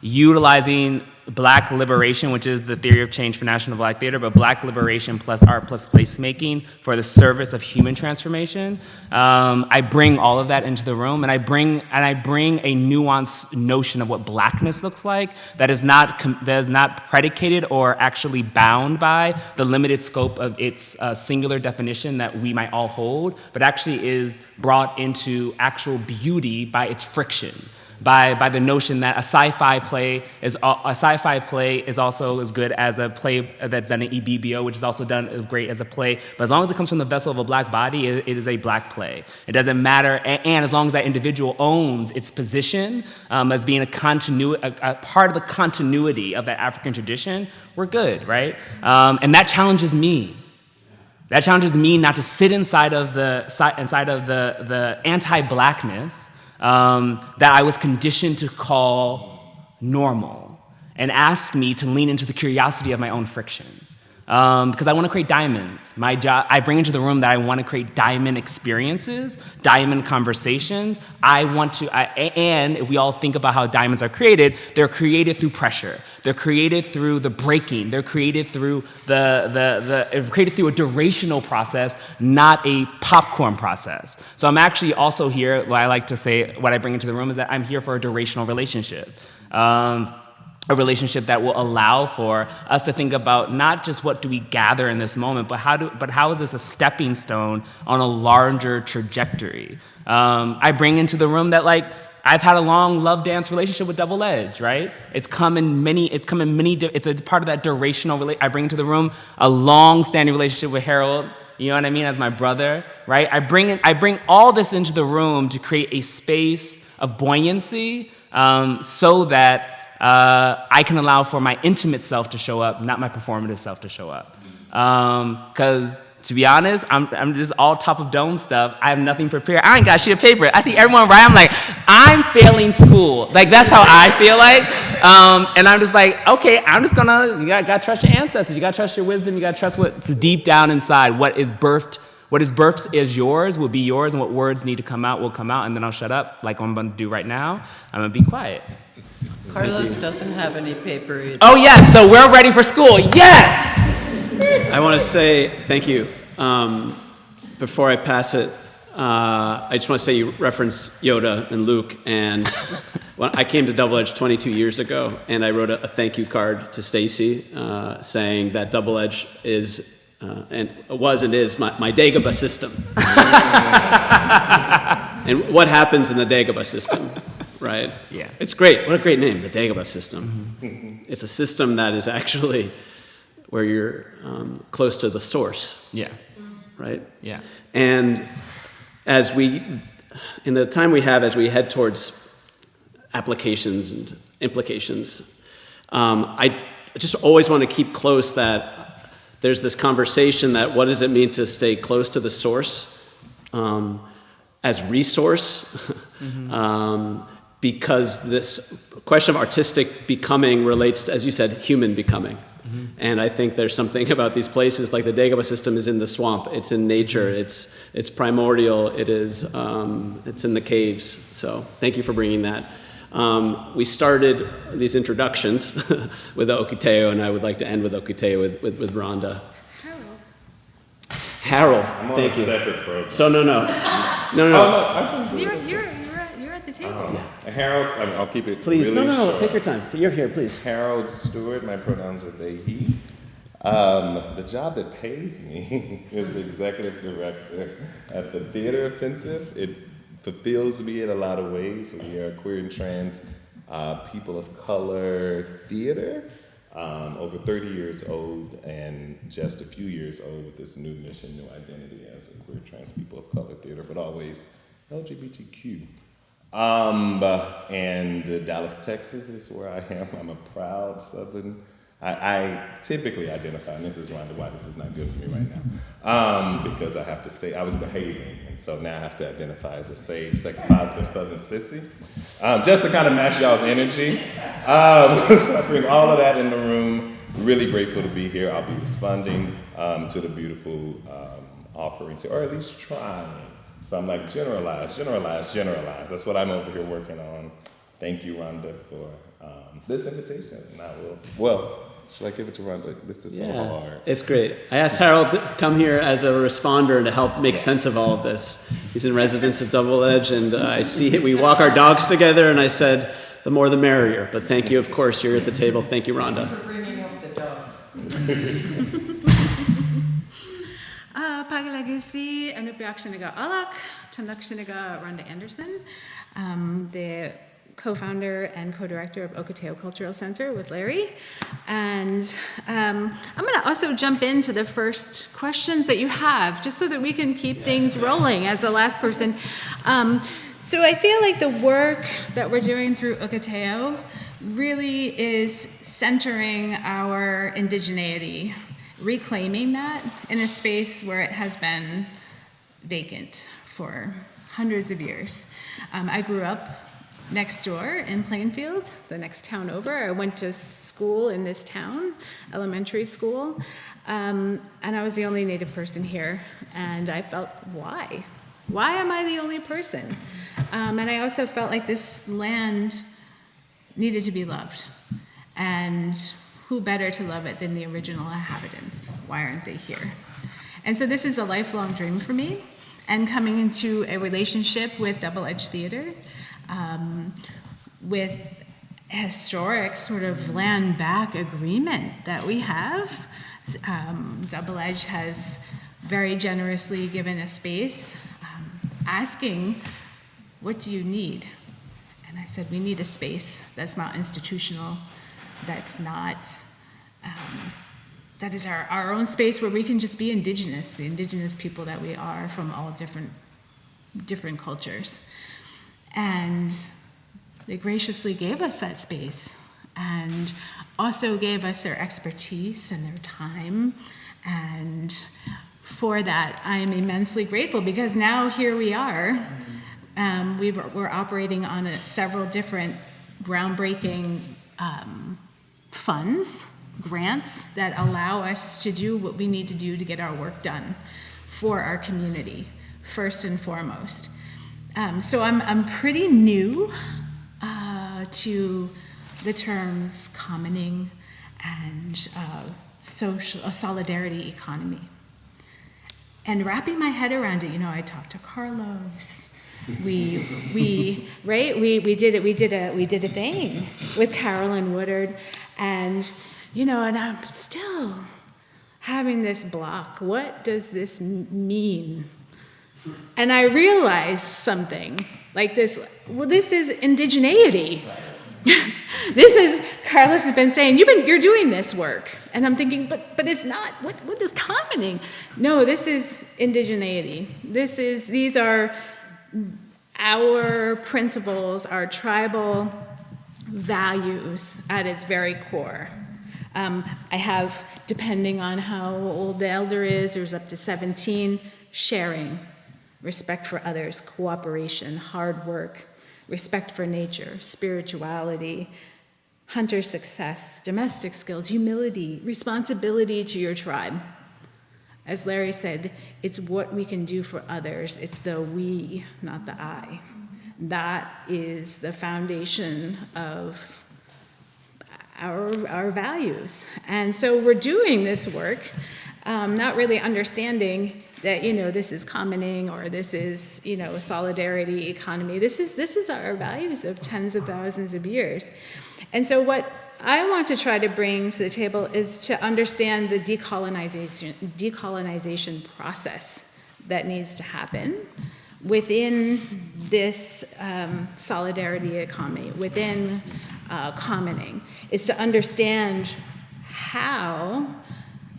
utilizing black liberation, which is the theory of change for National Black Theater, but black liberation plus art plus placemaking for the service of human transformation. Um, I bring all of that into the room, and I bring and I bring a nuanced notion of what blackness looks like that is not that is not predicated or actually bound by the limited scope of its uh, singular definition that we might all hold, but actually is brought into actual beauty by its friction by, by the notion that a sci-fi play is a sci-fi play is also as good as a play that's done in EBBO, which is also done great as a play. But as long as it comes from the vessel of a black body, it, it is a black play. It doesn't matter, and, and as long as that individual owns its position um, as being a continu- a, a part of the continuity of that African tradition, we're good, right? Um, and that challenges me. That challenges me not to sit inside of the inside of the, the anti-blackness um, that I was conditioned to call normal, and ask me to lean into the curiosity of my own friction. Um, because I want to create diamonds. My job, I bring into the room that I want to create diamond experiences, diamond conversations. I want to, I, and if we all think about how diamonds are created, they're created through pressure. They're created through the breaking. They're created through the, the, the created through a durational process, not a popcorn process. So I'm actually also here, what I like to say, what I bring into the room is that I'm here for a durational relationship. Um, a relationship that will allow for us to think about not just what do we gather in this moment, but how do, but how is this a stepping stone on a larger trajectory? Um, I bring into the room that like I've had a long love dance relationship with Double Edge, right? It's come in many, it's come in many, it's a part of that durational. I bring into the room a long-standing relationship with Harold. You know what I mean? As my brother, right? I bring in, I bring all this into the room to create a space of buoyancy, um, so that uh, I can allow for my intimate self to show up, not my performative self to show up. Because to be honest, I'm, I'm just all top of dome stuff. I have nothing prepared. I ain't got shit of paper. I see everyone write. I'm like, I'm failing school. Like that's how I feel like. Um, and I'm just like, okay, I'm just gonna. You gotta, gotta trust your ancestors. You gotta trust your wisdom. You gotta trust what's deep down inside. What is birthed. What is birthed is yours, will be yours, and what words need to come out will come out, and then I'll shut up, like I'm gonna do right now. I'm gonna be quiet. Carlos doesn't have any paper either. Oh, yes, so we're ready for school. Yes! I want to say thank you. Um, before I pass it, uh, I just want to say you referenced Yoda and Luke, and when I came to Double Edge 22 years ago, and I wrote a, a thank you card to Stacy uh, saying that Double Edge is. Uh, and was and is my, my Dagobah system. and what happens in the Dagobah system, right? Yeah. It's great. What a great name, the Dagobah system. It's a system that is actually where you're um, close to the source, Yeah, right? yeah. And as we, in the time we have as we head towards applications and implications, um, I just always want to keep close that there's this conversation that what does it mean to stay close to the source um, as resource? um, because this question of artistic becoming relates to, as you said, human becoming. And I think there's something about these places, like the Dagobah system is in the swamp, it's in nature, it's, it's primordial, it is, um, it's in the caves. So thank you for bringing that. Um, we started these introductions with Ohketeau, and I would like to end with Ohketeau with, with, with Rhonda. Harold, I'm on thank a you. separate program. So no, no, no, no. Oh, no. Harold, I mean, I'll keep it Please, really no, no, no. short. Take your time. You're here, please. Harold Stewart, my pronouns are they, he. Um, the job that pays me is the executive director at the Theater Offensive. It fulfills me in a lot of ways. We are queer and trans uh, people of color theater, um, over 30 years old and just a few years old with this new mission, new identity as a queer trans people of color theater, but always LGBTQ. Um, and Dallas, Texas is where I am. I'm a proud Southern. I, I typically identify, and this is Rhonda, why this is not good for me right now, um, because I have to say I was behaving, and so now I have to identify as a safe, sex-positive Southern sissy, um, just to kind of match y'all's energy. Um, so I bring all of that in the room. Really grateful to be here. I'll be responding um, to the beautiful um, offerings, here, or at least trying. So I'm like, generalize, generalize, generalize. That's what I'm over here working on. Thank you, Rhonda, for um, this invitation. And I will, well, should I give it to Rhonda? This is so hard. it's great. I asked Harold to come here as a responder to help make sense of all of this. He's in residence at Double Edge, and uh, I see it. We walk our dogs together, and I said, the more the merrier. But thank you, of course, you're at the table. Thank you, Rhonda. For bringing up the dogs. Uh, Pagalagusi, Anupiak Shinaga Alak, Tandak Shinaga Rhonda Anderson. Um, the co-founder and co-director of Ohketeau Cultural Center with Larry. And um, I'm going to also jump into the first questions that you have, just so that we can keep things rolling as the last person. Um, so I feel like the work that we're doing through Ohketeau really is centering our indigeneity, reclaiming that in a space where it has been vacant for hundreds of years. Um, I grew up next door in Plainfield, the next town over. I went to school in this town, elementary school, um, and I was the only Native person here. And I felt, why? Why am I the only person? Um, and I also felt like this land needed to be loved. And who better to love it than the original inhabitants? Why aren't they here? And so this is a lifelong dream for me. And coming into a relationship with Double Edge Theater, um, with historic sort of land back agreement that we have. Um, Double Edge has very generously given a space um, asking, What do you need? And I said, We need a space that's not institutional, that's not. Um, that is our, our own space where we can just be indigenous, the indigenous people that we are from all different different cultures. And they graciously gave us that space and also gave us their expertise and their time. And for that, I am immensely grateful because now here we are. Um, we were, we're operating on a, several different groundbreaking um, funds, grants that allow us to do what we need to do to get our work done for our community, first and foremost. Um, so I'm, I'm pretty new uh, to the terms commoning and uh, social, solidarity economy. And wrapping my head around it, you know, I talked to Carlos. We, we, right? We, we did it. We did a, we did a thing with Caroline Woolard, and you know, and I'm still having this block. What does this mean? And I realized something like this well, this is indigeneity. this is Carlos has been saying you've been you're doing this work, and I'm thinking, but but it's not. What what is commoning? No, this is indigeneity. This is these are our principles, our tribal values at its very core. Um, I have, depending on how old the elder is, there's up to 17, sharing, respect for others, cooperation, hard work, respect for nature, spirituality, hunter success, domestic skills, humility, responsibility to your tribe. As Larry said, it's what we can do for others. It's the we, not the I. That is the foundation of our, our values. And so we're doing this work, um, not really understanding that you know this is commoning or this is you know a solidarity economy this is this is our values of tens of thousands of years and so what i want to try to bring to the table is to understand the decolonization decolonization process that needs to happen within this um, solidarity economy within uh, commoning is to understand how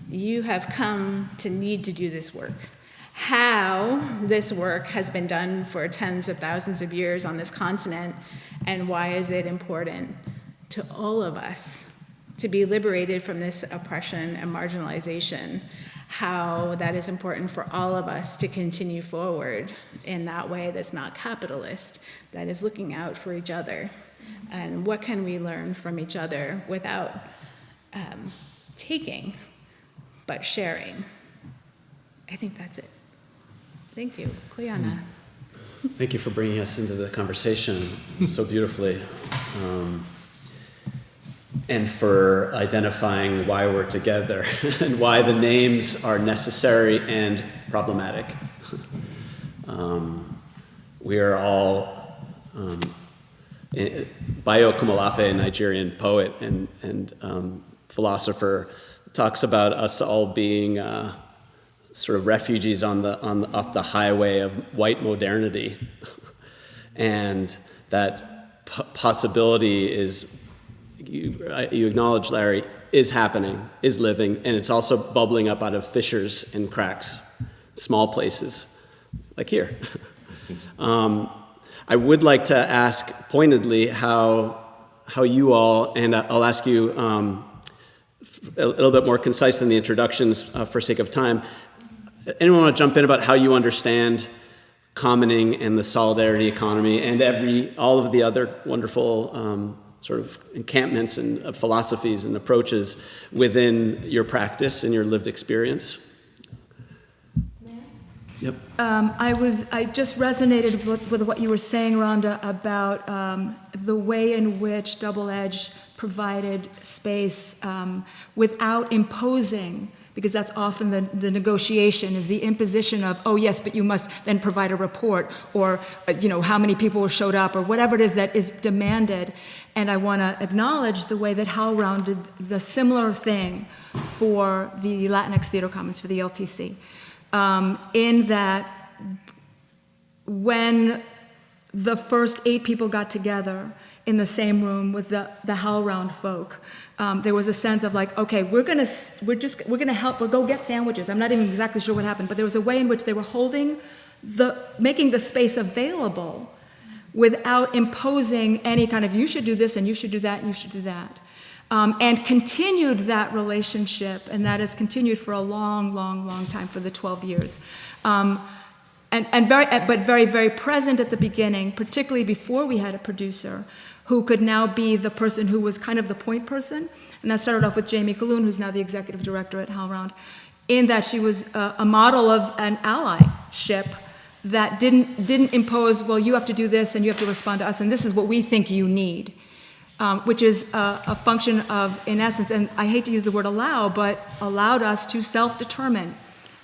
you have come to need to do this work. How this work has been done for tens of thousands of years on this continent, and why is it important to all of us to be liberated from this oppression and marginalization, how that is important for all of us to continue forward in that way that's not capitalist, that is looking out for each other. And what can we learn from each other without um, taking, but sharing? I think that's it. Thank you. Koyana. Thank you for bringing us into the conversation so beautifully. Um, and for identifying why we're together and why the names are necessary and problematic. Um, we are all, um, Bayo Akomolafe, a Nigerian poet and, and um, philosopher, talks about us all being uh, sort of refugees on the, on off the highway of white modernity. and that possibility is, you, you acknowledge, Larry, is happening, is living, and it's also bubbling up out of fissures and cracks, small places, like here. um, I would like to ask pointedly how, how you all, and I'll ask you um, a little bit more concise than the introductions uh, for sake of time. Anyone want to jump in about how you understand commoning and the solidarity economy and every all of the other wonderful um, sort of encampments and uh, philosophies and approaches within your practice and your lived experience? Yep. Um, I was, I just resonated with, with what you were saying, Rhonda, about um, the way in which Double Edge provided space um, without imposing, because that's often the, the negotiation, is the imposition of, oh yes, but you must then provide a report, or, uh, you know, how many people showed up, or whatever it is that is demanded. And I want to acknowledge the way that HowlRound did the similar thing for the Latinx Theater Commons, for the LTC um, in that when the first eight people got together in the same room with the, the HowlRound folk, um, there was a sense of like, okay, we're gonna, we're just, we're gonna help, we'll go get sandwiches. I'm not even exactly sure what happened, but there was a way in which they were holding the, making the space available without imposing any kind of, you should do this and you should do that and you should do that um, and continued that relationship, and that has continued for a long, long, long time, for the 12 years. Um, and, and very, but very, very present at the beginning, particularly before we had a producer who could now be the person who was kind of the point person. And that started off with Jamie Gahlon, who's now the executive director at HowlRound, in that she was a, a model of an allyship that didn't, didn't impose, well, you have to do this and you have to respond to us, and this is what we think you need um, which is a, a, function of, in essence, and I hate to use the word allow, but allowed us to self-determine,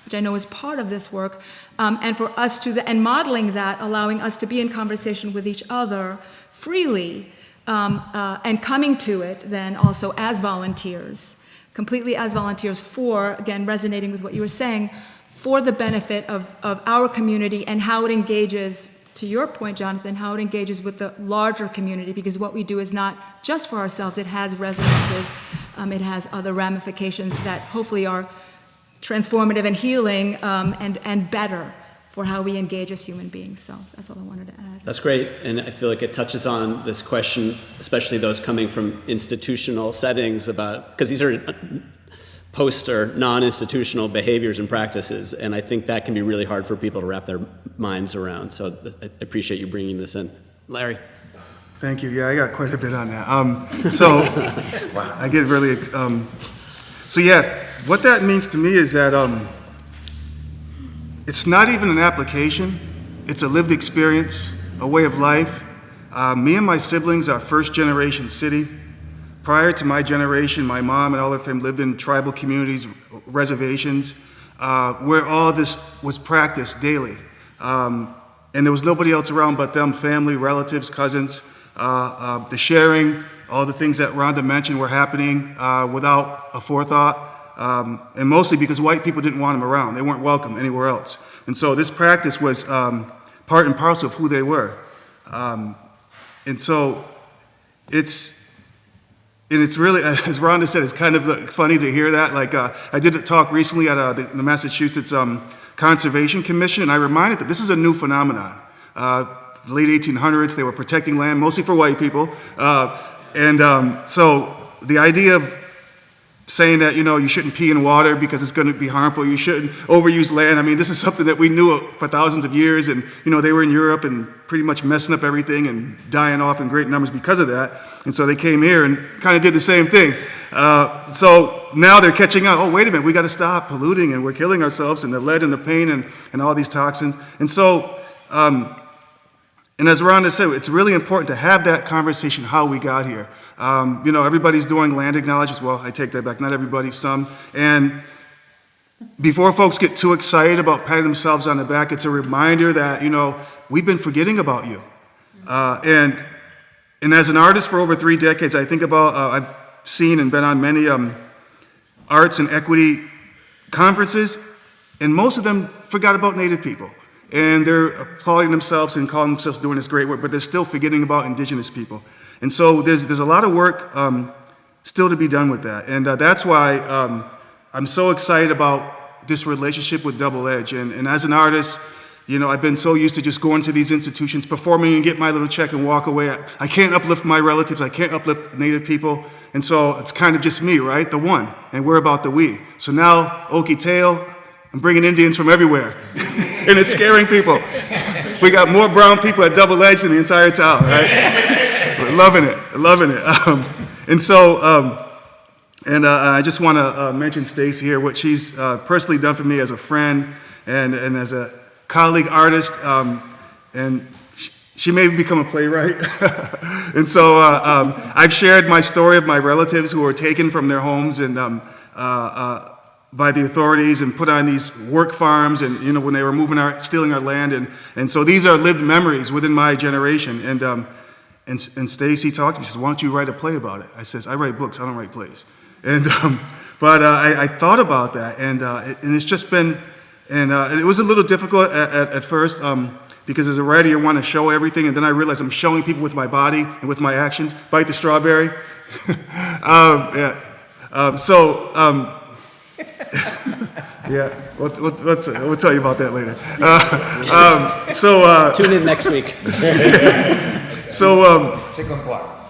which I know is part of this work, um, and for us to, the, and modeling that, allowing us to be in conversation with each other freely, um, uh, and coming to it then also as volunteers, completely as volunteers for, again, resonating with what you were saying, for the benefit of, of our community and how it engages to your point, Jonathan, how it engages with the larger community, because what we do is not just for ourselves, it has resonances, um, it has other ramifications that hopefully are transformative and healing um, and, and better for how we engage as human beings. So that's all I wanted to add. That's great. And I feel like it touches on this question, especially those coming from institutional settings about, because these are poster non-institutional behaviors and practices and i think that can be really hard for people to wrap their minds around. So i appreciate you bringing this in. Larry? Thank you. Yeah i got quite a bit on that. Um, so wow, i get really um, so yeah what that means to me is that um, it's not even an application. It's a lived experience a way of life. Uh, me and my siblings are first generation city Prior to my generation, my mom and all of them lived in tribal communities, reservations, uh, where all this was practiced daily. Um, and there was nobody else around but them, family, relatives, cousins. Uh, uh, the sharing, all the things that Rhonda mentioned were happening uh, without a forethought. Um, and mostly because white people didn't want them around. They weren't welcome anywhere else. And so this practice was um, part and parcel of who they were. Um, and so it's, and it's really, as Rhonda said, it's kind of funny to hear that. Like, uh, I did a talk recently at uh, the, the, Massachusetts um, Conservation Commission, and I reminded that this is a new phenomenon. Uh, late 1800s, they were protecting land, mostly for white people. Uh, and um, so the idea of saying that, you know, you shouldn't pee in water because it's going to be harmful, you shouldn't overuse land. I mean, this is something that we knew for thousands of years, and, you know, they were in Europe and pretty much messing up everything and dying off in great numbers because of that. And so they came here and kind of did the same thing. Uh, so now they're catching up. Oh, wait a minute, we got to stop polluting and we're killing ourselves and the lead and the pain and, and all these toxins. And so, um, and as Rhonda said, it's really important to have that conversation how we got here. Um, you know, everybody's doing land acknowledgements. Well, I take that back. Not everybody, some. And before folks get too excited about patting themselves on the back, it's a reminder that, you know, we've been forgetting about you. Uh, and, and as an artist for over three decades, I think about, uh, I've seen and been on many um, arts and equity conferences, and most of them forgot about Native people. and they're applauding themselves and calling themselves doing this great work, but they're still forgetting about indigenous people. And so there's, there's a lot of work um, still to be done with that. And uh, that's why um, I'm so excited about this relationship with Double Edge. And, and as an artist, you know, I've been so used to just going to these institutions, performing and get my little check and walk away. I, I can't uplift my relatives. I can't uplift Native people. And so it's kind of just me, right? The one. And we're about the we. So now, Ohketeau, I'm bringing Indians from everywhere. and it's scaring people. We got more brown people at Double Edge than the entire town, right? We're loving it, loving it. Um, and so, um, and uh, I just want to uh, mention Stacy here, what she's uh, personally done for me as a friend and, and as a colleague artist. Um, and she may become a playwright. and so uh, um, I've shared my story of my relatives who were taken from their homes and um, uh, uh, by the authorities and put on these work farms and, you know, when they were moving our, stealing our land. And, and so these are lived memories within my generation. And, um, and, and Stacy talked to me, she says, why don't you write a play about it? I says, I write books, I don't write plays. And, um, but uh, I, I thought about that, and, uh, it, and it's just been, and, uh, and it was a little difficult at, at, at first, um, because as a writer, you want to show everything, and then I realized I'm showing people with my body and with my actions. Bite the strawberry. um, yeah. Um, so, um, yeah, we'll, we'll, let's, we'll tell you about that later. Uh, um, so, uh, Tune in next week. so, um, Second part.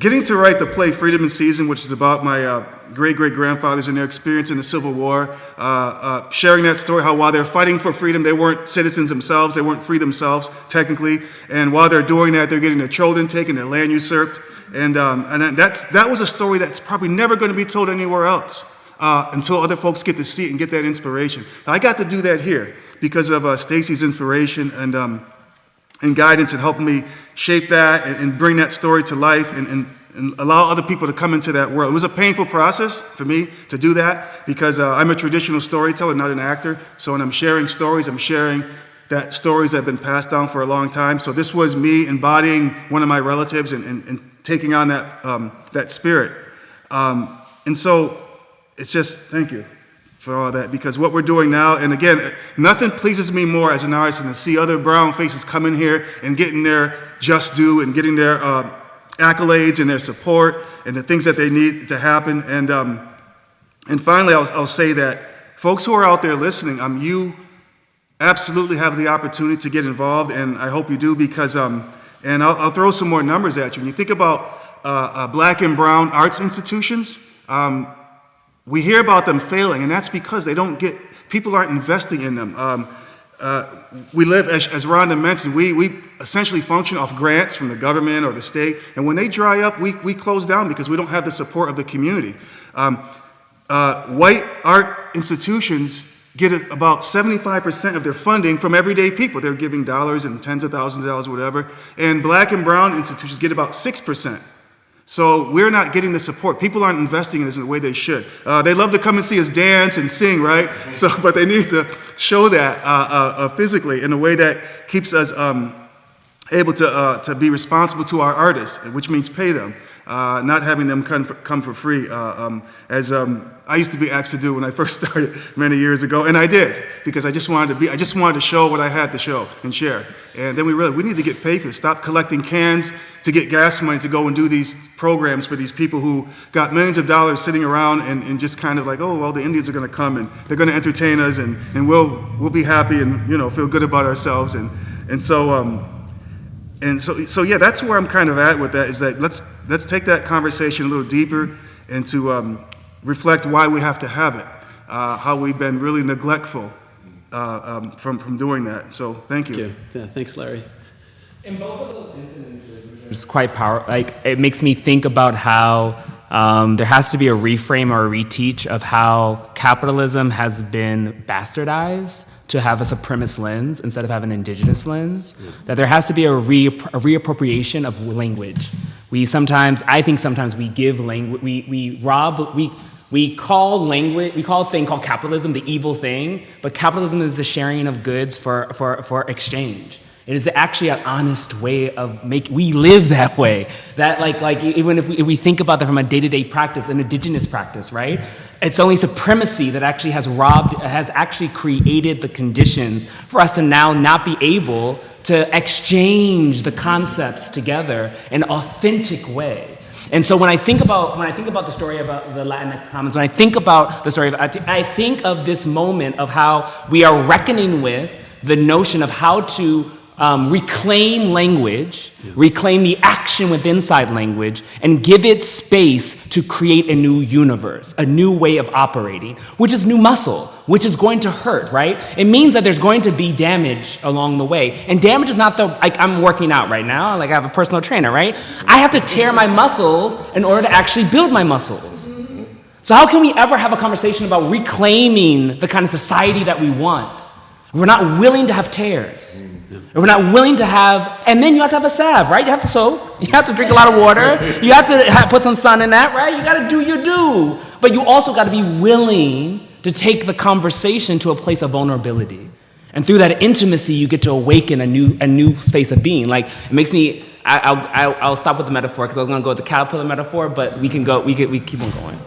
Getting to write the play Freedom in Season, which is about my uh, great great grandfathers and their experience in the Civil War, uh, uh, sharing that story, how while they're fighting for freedom, they weren't citizens themselves, they weren't free themselves, technically, and while they're doing that, they're getting their children taken, their land usurped, and, um, and that's, that was a story that's probably never going to be told anywhere else uh, until other folks get to see it and get that inspiration. I got to do that here because of uh, Stacy's inspiration and, um, and guidance and helping me shape that and, and bring that story to life and, and, and, allow other people to come into that world. It was a painful process for me to do that because uh, I'm a traditional storyteller, not an actor. So when I'm sharing stories, I'm sharing that stories that have been passed down for a long time. So this was me embodying one of my relatives and, and, and taking on that, um, that spirit. Um, and so it's just, thank you for all that because what we're doing now, and again, nothing pleases me more as an artist than to see other brown faces come in here and getting their just due and getting their uh, accolades and their support and the things that they need to happen. And, um, and finally, I'll, I'll say that folks who are out there listening, um, you absolutely have the opportunity to get involved, and I hope you do because, um, and I'll, I'll throw some more numbers at you. When you think about uh, uh, black and brown arts institutions, um, we hear about them failing, and that's because they don't get, people aren't investing in them. Um, uh, we live, as, as Rhonda mentioned, we, we essentially function off grants from the government or the state, and when they dry up, we, we close down because we don't have the support of the community. Um, uh, white art institutions get about 75% of their funding from everyday people. They're giving dollars and tens of thousands of dollars, whatever. And black and brown institutions get about 6%. So we're not getting the support. People aren't investing in this in the way they should. Uh, they love to come and see us dance and sing, right? So, but they need to show that uh, uh, uh physically in a way that keeps us um, able to, uh, to be responsible to our artists, which means pay them uh, not having them come for, come for free, uh, um, as um, I used to be asked to do when I first started many years ago, and I did because I just wanted to be, I just wanted to show what I had to show and share. And then we realized we need to get paid for this. Stop collecting cans to get gas money to go and do these programs for these people who got millions of dollars sitting around and, and just kind of like, oh, well, the Indians are going to come and they're going to entertain us and, and we'll, we'll be happy and, you know, feel good about ourselves. And, and so, um, and so, so yeah, that's where I'm kind of at with that. Is that let's let's take that conversation a little deeper and to um, reflect why we have to have it, uh, how we've been really neglectful uh, um, from from doing that. So thank you. Thank you. Yeah, thanks, Larry. In both of those incidences, it's quite powerful. Like it makes me think about how um, there has to be a reframe or a reteach of how capitalism has been bastardized to have a supremacist lens instead of having an indigenous lens. That there has to be a, re a reappropriation of language. We sometimes, I think sometimes we give language, we, we rob, we, we call language, we call a thing called capitalism the evil thing, but capitalism is the sharing of goods for, for, for exchange. It is actually an honest way of make. We live that way. That like like even if we, if we think about that from a day-to-day practice, an indigenous practice, right? It's only supremacy that actually has robbed, has actually created the conditions for us to now not be able to exchange the concepts together in authentic way. And so when I think about when I think about the story about uh, the Latinx commons, when I think about the story of I think of this moment of how we are reckoning with the notion of how to um, reclaim language, reclaim the action with inside language, and give it space to create a new universe, a new way of operating, which is new muscle, which is going to hurt, right? It means that there's going to be damage along the way. And damage is not the, like, I'm working out right now, like, I have a personal trainer, right? I have to tear my muscles in order to actually build my muscles. So, how can we ever have a conversation about reclaiming the kind of society that we want? We're not willing to have tears. And we're not willing to have, and then you have to have a salve, right? You have to soak. You have to drink a lot of water. You have to have, put some sun in that, right? You got to do your do. But you also got to be willing to take the conversation to a place of vulnerability. And through that intimacy, you get to awaken a new, a new space of being. Like, it makes me, I, will I'll, I'll stop with the metaphor because I was going to go with the caterpillar metaphor, but we can go, we, can, we keep on going.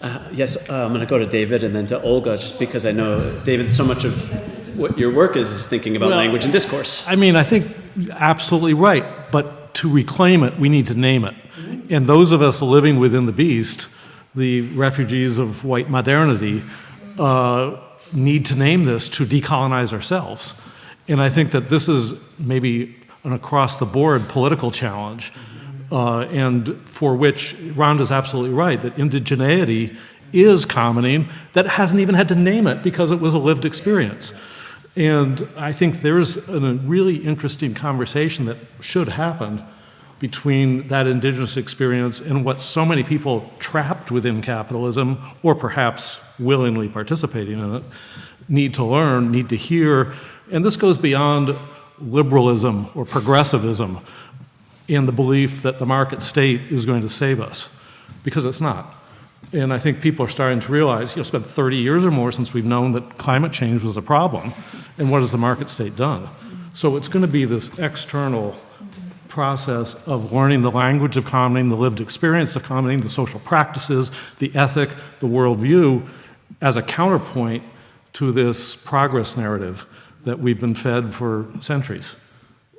Uh, yes, uh, I'm going to go to David and then to Olga, just because I know, David, so much of what your work is is thinking about Well, language and discourse. I mean, I think absolutely right, but to reclaim it, we need to name it. And those of us living within the beast, the refugees of white modernity, uh, need to name this to decolonize ourselves. And I think that this is maybe an across the board political challenge, uh, and for which Rhonda's absolutely right that indigeneity is commoning that hasn't even had to name it because it was a lived experience. And I think there's a really interesting conversation that should happen between that indigenous experience and what so many people trapped within capitalism, or perhaps willingly participating in it, need to learn, need to hear. And this goes beyond liberalism or progressivism in the belief that the market state is going to save us, because it's not. And I think people are starting to realize, you know, it's been 30 years or more since we've known that climate change was a problem, and what has the market state done? So it's going to be this external process of learning the language of commoning, the lived experience of commoning, the social practices, the ethic, the worldview, as a counterpoint to this progress narrative that we've been fed for centuries.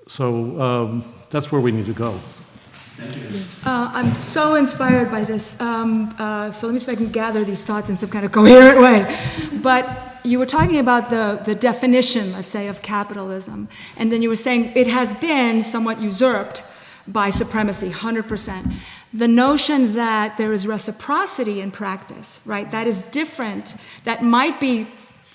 So um, that's where we need to go. Uh, I'm so inspired by this. Um, uh, so let me see if I can gather these thoughts in some kind of coherent way. But you were talking about the, the definition, let's say, of capitalism. And then you were saying it has been somewhat usurped by supremacy, 100%. The notion that there is reciprocity in practice, right, that is different, that might be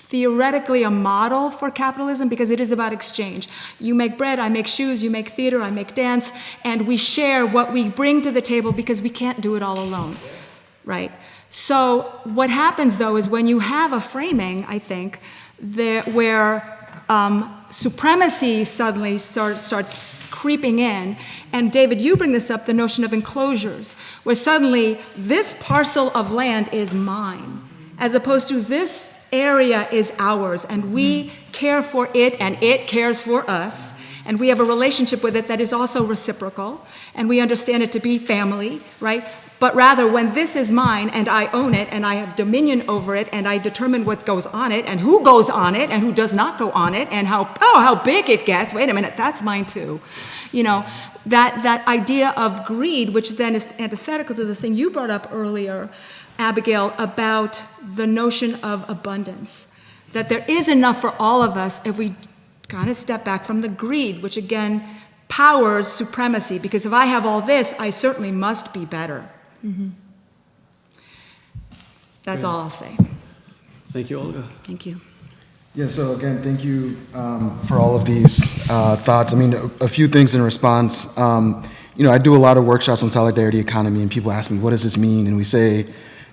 theoretically a model for capitalism because it is about exchange. You make bread, I make shoes, you make theater, I make dance, and we share what we bring to the table because we can't do it all alone, right? So what happens though is when you have a framing, I think, there, where um, supremacy suddenly start, starts creeping in. And David, you bring this up, the notion of enclosures, where suddenly this parcel of land is mine, as opposed to this area is ours, and we mm-hmm. care for it, and it cares for us. And we have a relationship with it that is also reciprocal, and we understand it to be family, right? But rather, when this is mine and I own it and I have dominion over it and I determine what goes on it and who goes on it and who does not go on it and how, oh, how big it gets, wait a minute, that's mine too. You know, that, that idea of greed, which then is antithetical to the thing you brought up earlier, Abigail, about the notion of abundance. That there is enough for all of us if we kind of step back from the greed, which again powers supremacy, because if I have all this, I certainly must be better. Mm -hmm. That's Great. all I'll say. Thank you, Olga. Thank you. Yeah, so again, thank you um, for all of these uh, thoughts. I mean, a, a, few things in response. Um, you know, I do a lot of workshops on solidarity economy, and people ask me, what does this mean? And we say,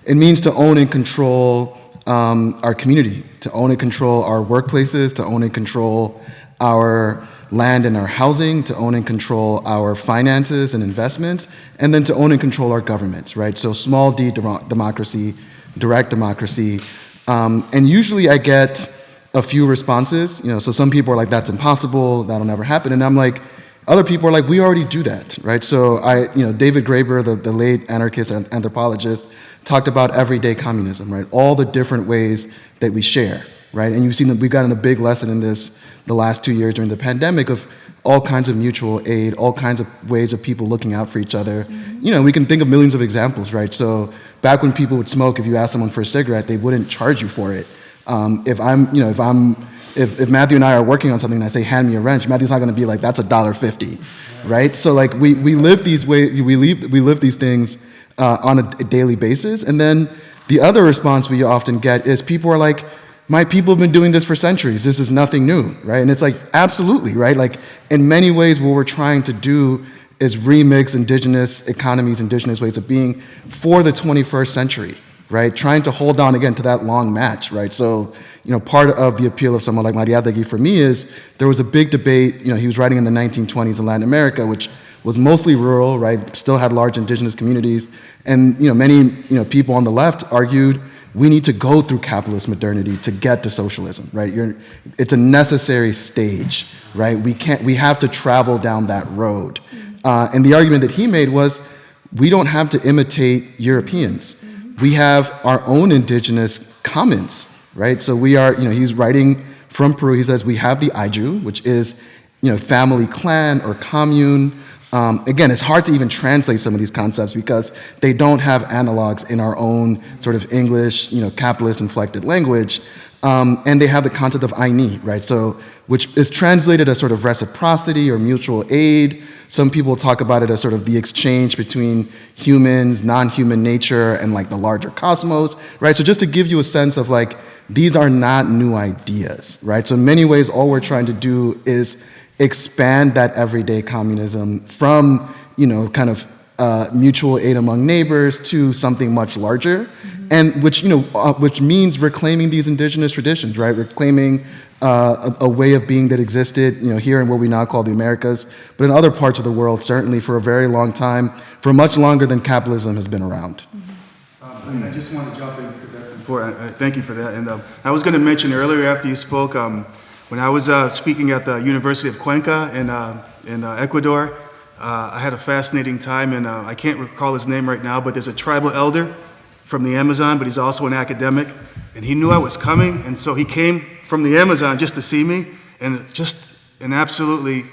it means to own and control um, our community, to own and control our workplaces, to own and control our land and our housing, to own and control our finances and investments, and then to own and control our governments, right? So small d democracy, direct democracy. Um, and usually I get a few responses. You know, so some people are like, "That's impossible. That'll never happen," and I'm like, other people are like, "We already do that, right?" So I, you know, David Graeber, the, the late anarchist anthropologist, talked about everyday communism, right? All the different ways that we share, right? And you've seen that we've gotten a big lesson in this the last two years during the pandemic of all kinds of mutual aid, all kinds of ways of people looking out for each other. Mm-hmm. You know, we can think of millions of examples, right? So back when people would smoke, if you asked someone for a cigarette, they wouldn't charge you for it. Um, if I'm, you know, if I'm, if, if Matthew and I are working on something and I say, hand me a wrench, Matthew's not going to be like, that's a dollar fifty, right? So like we, we live these way, we live, we live these things uh, on a, a daily basis. And then the other response we often get is people are like, my people have been doing this for centuries. This is nothing new, right? And it's like, absolutely, right? Like, in many ways, what we're trying to do is remix indigenous economies, indigenous ways of being for the 21st century, right? Trying to hold on again to that long match, right? So, you know, part of the appeal of someone like Mariátegui for me is there was a big debate, you know, he was writing in the 1920s in Latin America, which was mostly rural, right? Still had large indigenous communities. And, you know, many, you know, people on the left argued we need to go through capitalist modernity to get to socialism, right? You're, it's a necessary stage, right? We can't, we have to travel down that road. Uh, and the argument that he made was, we don't have to imitate Europeans. We have our own indigenous commons, right? So we are, you know, he's writing from Peru. He says we have the Ayllu, which is, you know, family clan or commune. Um, again, it's hard to even translate some of these concepts because they don't have analogs in our own sort of English, you know, capitalist inflected language. Um, and they have the concept of ayni, right? So, which is translated as sort of reciprocity or mutual aid. Some people talk about it as sort of the exchange between humans, non-human nature, and like the larger cosmos, right? So just to give you a sense of like, these are not new ideas, right? So in many ways, all we're trying to do is expand that everyday communism from, you know, kind of uh, mutual aid among neighbors to something much larger, mm-hmm. and which, you know, uh, which means reclaiming these indigenous traditions, right? Reclaiming uh, a, a, way of being that existed, you know, here in what we now call the Americas, but in other parts of the world, certainly for a very long time, for much longer than capitalism has been around. Mm-hmm. Um, I just want to jump in because that's important. I, I thank you for that. And um, I was going to mention earlier after you spoke, um, when I was uh, speaking at the University of Cuenca in, uh, in uh, Ecuador, uh, I had a fascinating time, and uh, I can't recall his name right now, but there's a tribal elder from the Amazon, but he's also an academic, and he knew I was coming, and so he came from the Amazon just to see me, and just an absolutely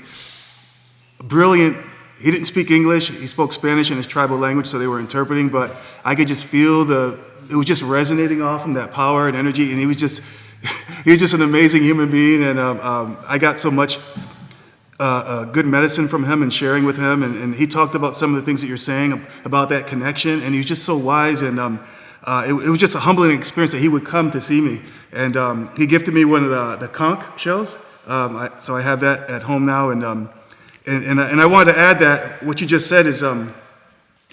brilliant. He didn't speak English; he spoke Spanish in his tribal language, so they were interpreting. But I could just feel the it was just resonating off him that power and energy, and he was just he was just an amazing human being, and um, um, I got so much uh, uh, good medicine from him and sharing with him. And, and, he talked about some of the things that you're saying about that connection, and he was just so wise. And um, uh, it, it, was just a humbling experience that he would come to see me. And um, he gifted me one of the, the conch shells, um, I, so I have that at home now. And, um, and, and, and, I wanted to add that what you just said is uh,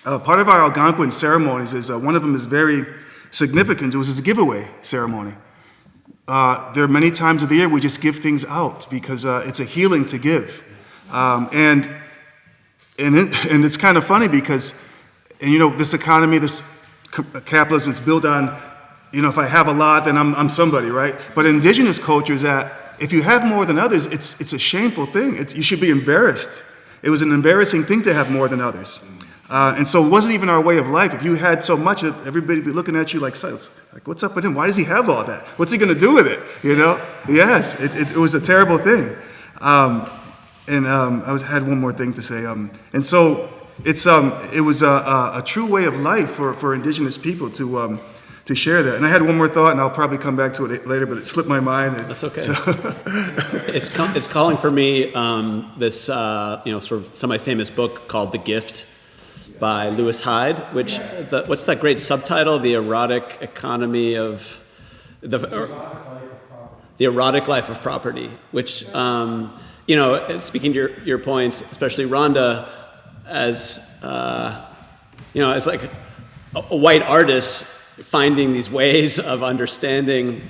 part of our Algonquin ceremonies is uh, one of them is very significant. It was a giveaway ceremony. Uh, there are many times of the year we just give things out because uh, it's a healing to give. Um, and, and, it, and it's kind of funny because, and you know, this economy, this capitalism is built on, you know, if I have a lot, then I'm, I'm somebody, right? But indigenous culture is that if you have more than others, it's, it's a shameful thing. It's, you should be embarrassed. It was an embarrassing thing to have more than others. Uh, and so it wasn't even our way of life. If you had so much, everybody would be looking at you like, like, what's up with him? Why does he have all that? What's he going to do with it? You know? Yes, it, it, it was a terrible thing. Um, and um, I was, had one more thing to say. Um, and so it's, um, it was a, a, a, true way of life for, for indigenous people to, um, to share that. And I had one more thought, and I'll probably come back to it later, but it slipped my mind. That's okay. So it's, it's calling for me um, this, uh, you know, sort of semi-famous book called The Gift by Lewis Hyde, which, the, what's that great subtitle? The Erotic Economy of, the, the Erotic Life of Property, which, um, you know, speaking to your, your points, especially Rhonda, as, uh, you know, as like a, a white artist finding these ways of understanding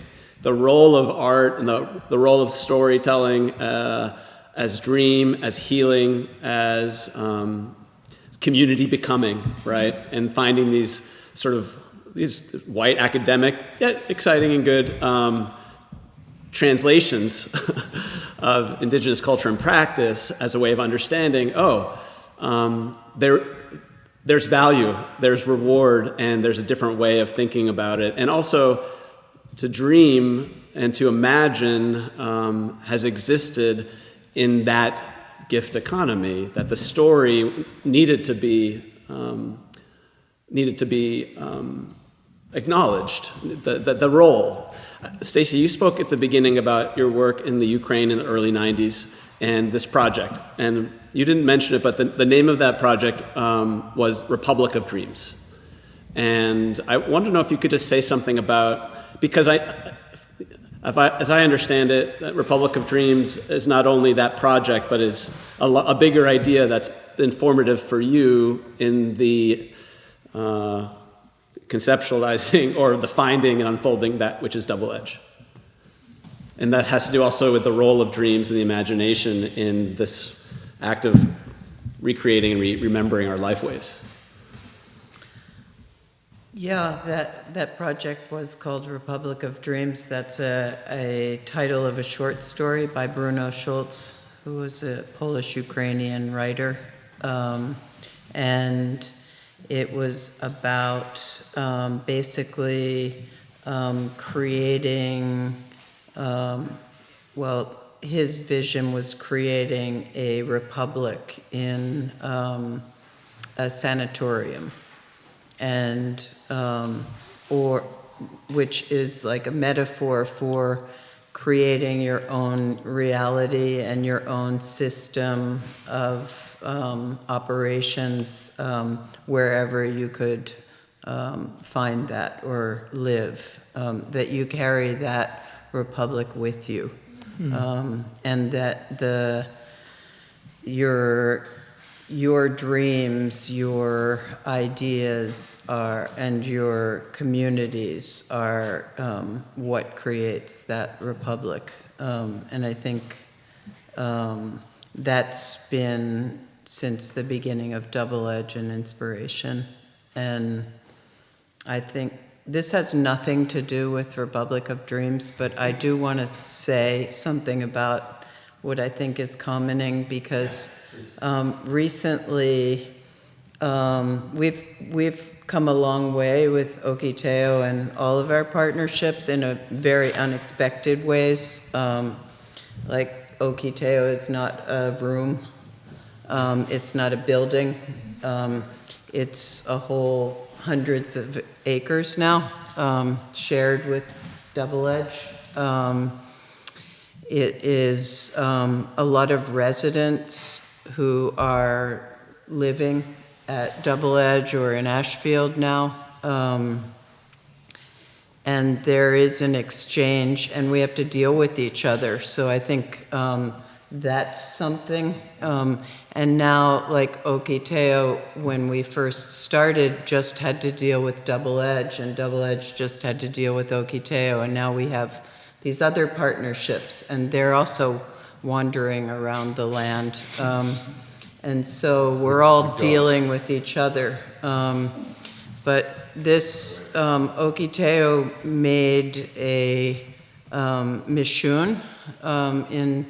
the role of art and the, the role of storytelling uh, as dream, as healing, as um, community becoming, right? And finding these sort of these white academic, yet exciting and good um, translations of indigenous culture and practice as a way of understanding oh, um, there, there's value, there's reward, and there's a different way of thinking about it. And also, to dream and to imagine um, has existed in that gift economy, that the story needed to be, um, needed to be um, acknowledged, the, the, the role. Stacy, you spoke at the beginning about your work in the Ukraine in the early 90s and this project. And you didn't mention it, but the, the name of that project um, was Republic of Dreams. And I want to know if you could just say something about, because I, I, as I understand it, Republic of Dreams is not only that project, but is a, a bigger idea that's informative for you in the uh, conceptualizing or the finding and unfolding that which is double edge. And that has to do also with the role of dreams and the imagination in this act of recreating and re remembering our lifeways. Yeah, that, that project was called Republic of Dreams. That's a, a title of a short story by Bruno Schulz, who was a Polish Ukrainian writer. Um, and it was about um, basically um, creating um, well, his vision was creating a republic in um, a sanatorium, and um, or which is like a metaphor for creating your own reality and your own system of um, operations um, wherever you could um, find that or live, um, that you carry that republic with you. Um, and that the your your dreams, your ideas are, and your communities are um, what creates that republic. Um, and I think um, that's been since the beginning of Double Edge and inspiration. And I think this has nothing to do with Republic of Dreams, but I do want to say something about what I think is commoning because um, recently um, we've we've come a long way with Ohketeau and all of our partnerships in a very unexpected ways. Um, like Ohketeau is not a room, um, it's not a building, um, it's a whole hundreds of acres now, um, shared with Double Edge. It is um, a lot of residents who are living at Double Edge or in Ashfield now. Um, and there is an exchange, and we have to deal with each other. So I think um, that's something. Um, and now, like Ohketeau, when we first started, just had to deal with Double Edge, and Double Edge just had to deal with Ohketeau, and now we have these other partnerships, and they're also wandering around the land. Um, and so we're all dealing with each other. Um, but this um, Ohketeau made a um, Mishoon um, in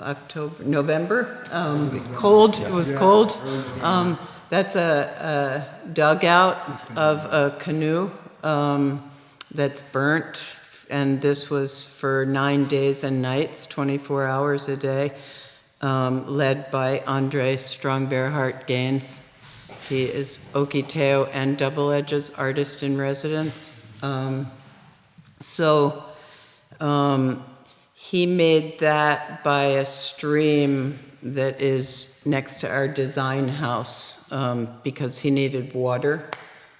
October, November, um, cold, it was cold. Um, that's a, a dugout of a canoe um, that's burnt, and this was for nine days and nights, 24 hours a day, um, led by Andre Strong Bearheart Gaines. He is Ohketeau and Double Edge's artist in residence. Um, so um, he made that by a stream that is next to our design house um, because he needed water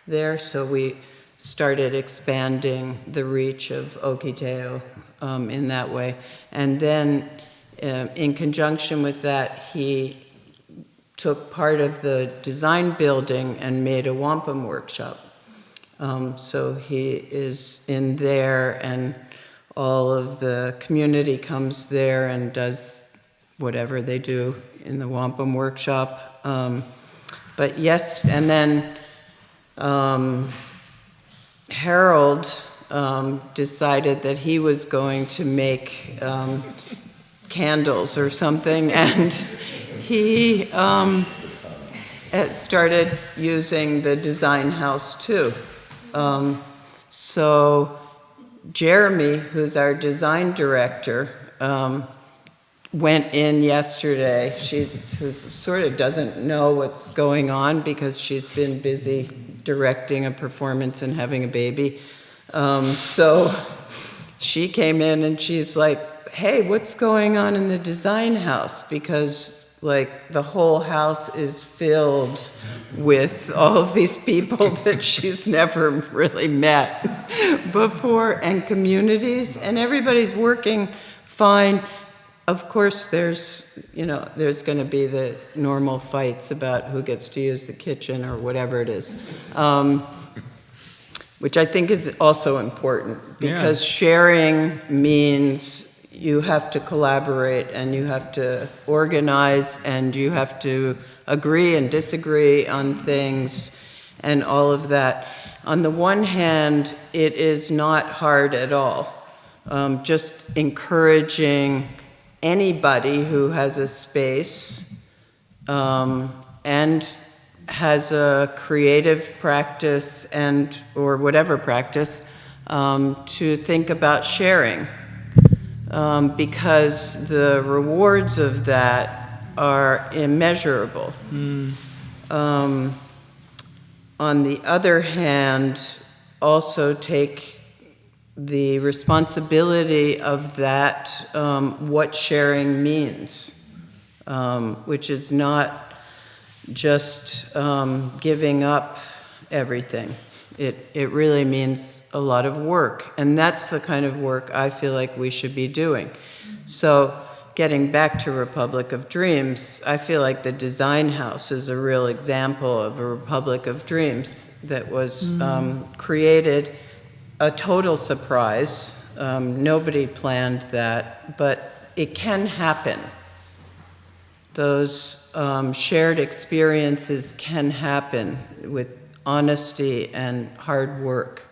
there. So we started expanding the reach of Ohketeau um, in that way. And then uh, in conjunction with that, he took part of the design building and made a wampum workshop. Um, so he is in there and all of the community comes there and does whatever they do in the wampum workshop. Um, but yes, and then um, Harold um, decided that he was going to make um, candles or something, and he um, uh, started using the design house too. Um, so Jeremy, who's our design director, um, went in yesterday. She sort of doesn't know what's going on because she's been busy directing a performance and having a baby. Um, so she came in and she's like, hey, what's going on in the design house? Because like the whole house is filled with all of these people that she's never really met before and communities and everybody's working fine. Of course, there's, you know, there's going to be the normal fights about who gets to use the kitchen or whatever it is. Um, which I think is also important because sharing means you have to collaborate and you have to organize and you have to agree and disagree on things and all of that. On the one hand, it is not hard at all. Um, just encouraging anybody who has a space um, and has a creative practice and or whatever practice um, to think about sharing um, because the rewards of that are immeasurable. Um, on the other hand, also take the responsibility of that, um, what sharing means, um, which is not just um, giving up everything. It, it really means a lot of work, and that's the kind of work I feel like we should be doing. So, getting back to Republic of Dreams, I feel like the Design House is a real example of a Republic of Dreams that was um, created a total surprise. Um, nobody planned that, but it can happen those um, shared experiences can happen with honesty and hard work.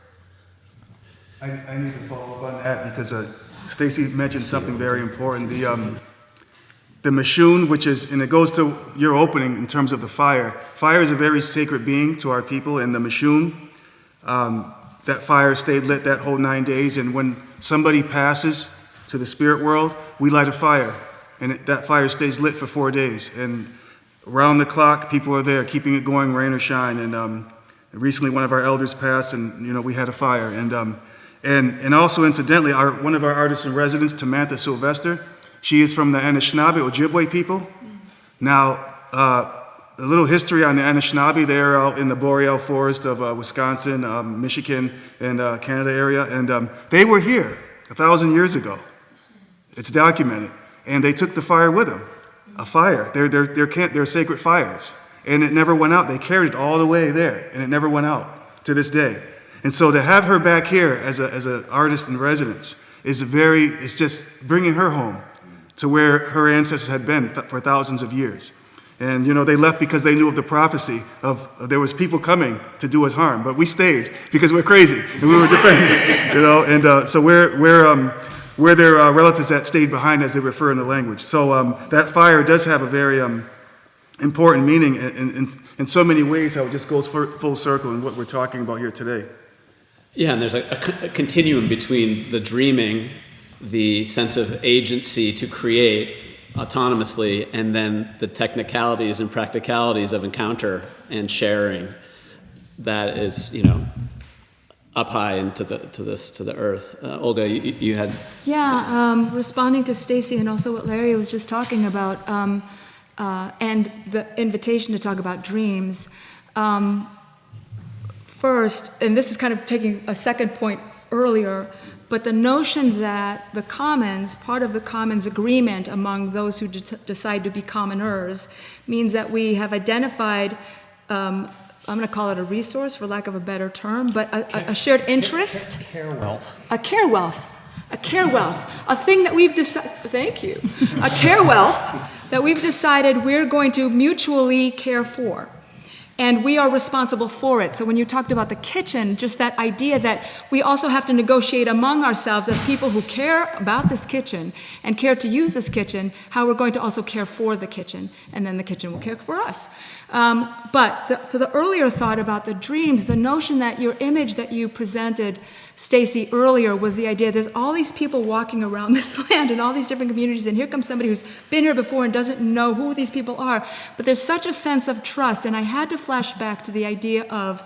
I, I need to follow up on that because uh, Stacy mentioned something very important. The, um, the Mashun, which is, and it goes to your opening in terms of the fire. Fire is a very sacred being to our people, and the Mashun, um, that fire stayed lit that whole nine days. And when somebody passes to the spirit world, we light a fire, and it, that fire stays lit for four days. And around the clock, people are there, keeping it going, rain or shine. And um, recently, one of our elders passed, and you know we had a fire. And um, and and also incidentally, our one of our artists in residence, Tamantha Sylvester, she is from the Anishinaabe Ojibwe people. Now. Uh, a little history on the Anishinaabe. They're out in the boreal forest of uh, Wisconsin, um, Michigan, and uh, Canada area, and um, they were here a thousand years ago. It's documented, and they took the fire with them. A fire. They're, they're, they're, they're sacred fires, and it never went out. They carried it all the way there, and it never went out to this day. And so to have her back here as a, as an artist in residence is very, it's just bringing her home to where her ancestors had been for thousands of years. And you know, they left because they knew of the prophecy of, of there was people coming to do us harm, but we stayed because we're crazy and we were defending, you know. And uh, so we're we're um, we're their uh, relatives that stayed behind, as they refer in the language. So um, that fire does have a very um, important meaning in, in, in so many ways. How it just goes full circle in what we're talking about here today. Yeah, and there's a a continuum between the dreaming, the sense of agency to create autonomously, and then the technicalities and practicalities of encounter and sharing. That is, you know, up high into the to this to the earth. Uh, Olga, you, you had Yeah, um, responding to Stacy and also what Larry was just talking about, um, uh, and the invitation to talk about dreams. Um, first, and this is kind of taking a second point earlier, but the notion that the commons, part of the commons agreement among those who de- decide to be commoners, means that we have identified. Um, I'm going to call it a resource, for lack of a better term, but a, a, a shared interest Care wealth. a care wealth, a care wealth, a thing that we've decided, thank you, a care wealth that we've decided we're going to mutually care for. And we are responsible for it. So when you talked about the kitchen, just that idea that we also have to negotiate among ourselves as people who care about this kitchen and care to use this kitchen, how we're going to also care for the kitchen, and then the kitchen will care for us. Um, but the, to the earlier thought about the dreams, the notion that your image that you presented, Stacy, earlier was the idea there's all these people walking around this land in all these different communities, and here comes somebody who's been here before and doesn't know who these people are. But there's such a sense of trust, and I had to flash back to the idea of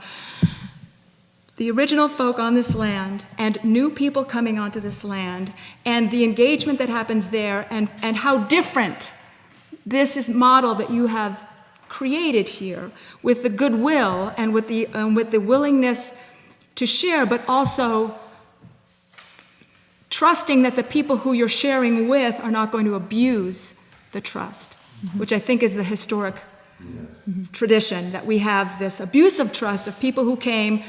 the original folk on this land and new people coming onto this land and the engagement that happens there and, and how different this is model that you have created here with the goodwill and with the, um, with the willingness to share, but also trusting that the people who you're sharing with are not going to abuse the trust, mm-hmm. which I think is the historic mm-hmm. tradition that we have this abuse of trust of people who came,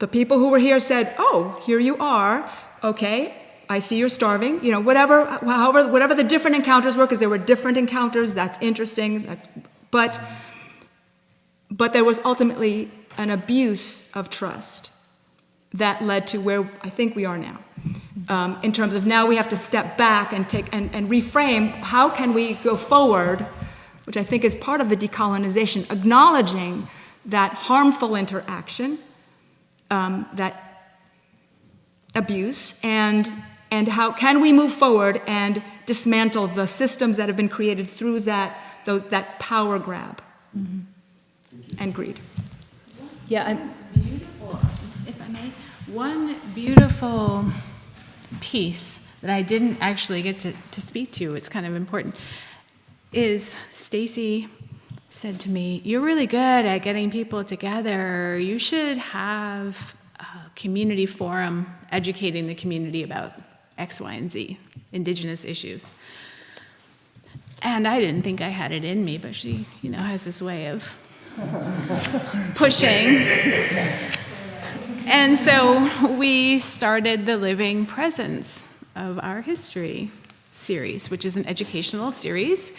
the people who were here said, "Oh, here you are. Okay, I see you're starving." You know, whatever, however, whatever the different encounters were, because there were different encounters. That's interesting. That's, but, but there was ultimately an abuse of trust that led to where I think we are now. Um, in terms of now we have to step back and take and, and reframe how can we go forward, which I think is part of the decolonization, acknowledging that harmful interaction, um, that abuse, and and how can we move forward and dismantle the systems that have been created through that those that power grab and greed. Yeah, I'm, Beautiful, if I may, one beautiful piece that I didn't actually get to, to speak to, it's kind of important, is Stacy said to me, You're really good at getting people together. You should have a community forum educating the community about X, Y, and Z, indigenous issues. And I didn't think I had it in me, but she, you know, has this way of pushing. And so we started the Living Presence of Our History series, which is an educational series.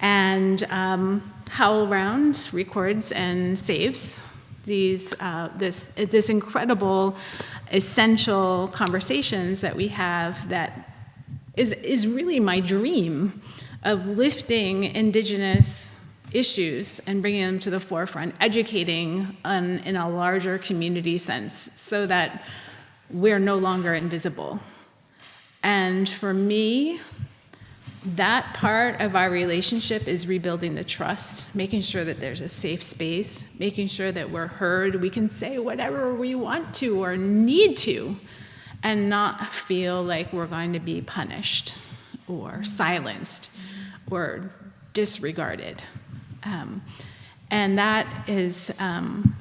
And um, HowlRound records and saves these, uh, this, this incredible, essential conversations that we have that is, is really my dream of lifting indigenous issues and bringing them to the forefront, educating in a larger community sense so that we're no longer invisible. And for me, that part of our relationship is rebuilding the trust, making sure that there's a safe space, making sure that we're heard, we can say whatever we want to or need to, and not feel like we're going to be punished or silenced or disregarded. Um, and that is, um,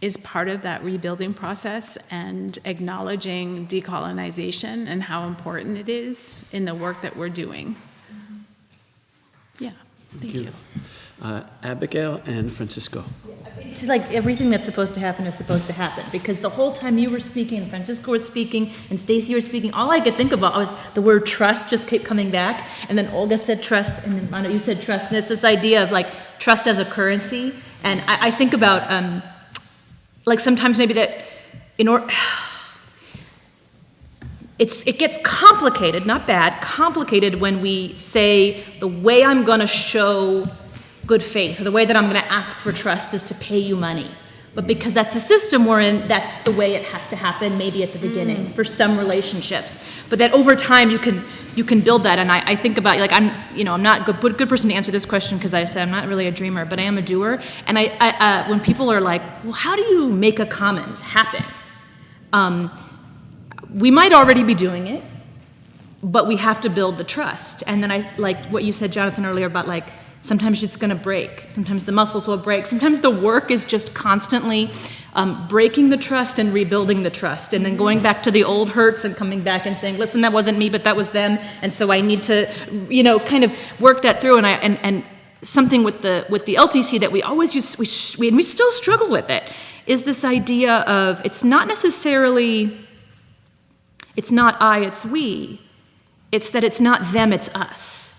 is part of that rebuilding process and acknowledging decolonization and how important it is in the work that we're doing. Yeah, thank you. Uh, Abigail and Francisco. it's like everything that's supposed to happen is supposed to happen because the whole time you were speaking and Francisco was speaking and Stacy was speaking, all I could think about was the word trust just kept coming back. And then Olga said trust, and then Lana, you said trust. And it's this idea of like trust as a currency. And I, I think about um, like sometimes maybe that in order. It's, it gets complicated, not bad, complicated when we say the way I'm going to show good faith or the way that I'm going to ask for trust is to pay you money. But because that's the system we're in, that's the way it has to happen, maybe at the beginning for some relationships. But that over time you can you can build that. And I, I think about like I'm you know I'm not a good, good person to answer this question because I say I'm not really a dreamer, but I am a doer. And I, I uh, when people are like, well, how do you make a commons happen? Um, we might already be doing it, but we have to build the trust. And then I like what you said, Jonathan, earlier about like sometimes it's going to break. Sometimes the muscles will break. Sometimes the work is just constantly um, breaking the trust and rebuilding the trust, and then going back to the old hurts and coming back and saying, "Listen, that wasn't me, but that was them," and so I need to, you know, kind of work that through. And I and and something with the with the LTC that we always use, we, we and we still struggle with it, is this idea of it's not necessarily it's not I, it's we. It's that it's not them, it's us.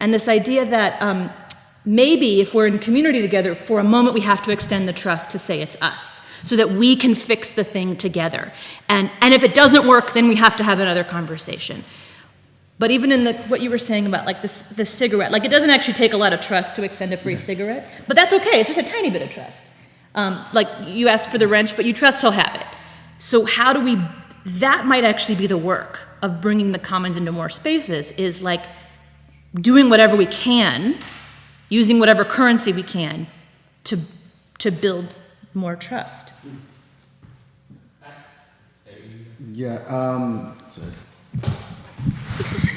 And this idea that um, maybe if we're in community together, for a moment we have to extend the trust to say it's us, so that we can fix the thing together. And, and if it doesn't work, then we have to have another conversation. But even in the, what you were saying about like this, the cigarette, like it doesn't actually take a lot of trust to extend a free cigarette, but that's okay. It's just a tiny bit of trust. Um, like you ask for the wrench, but you trust he'll have it. So how do we? That might actually be the work of bringing the commons into more spaces. Is like doing whatever we can, using whatever currency we can, to to build more trust. Yeah. Um,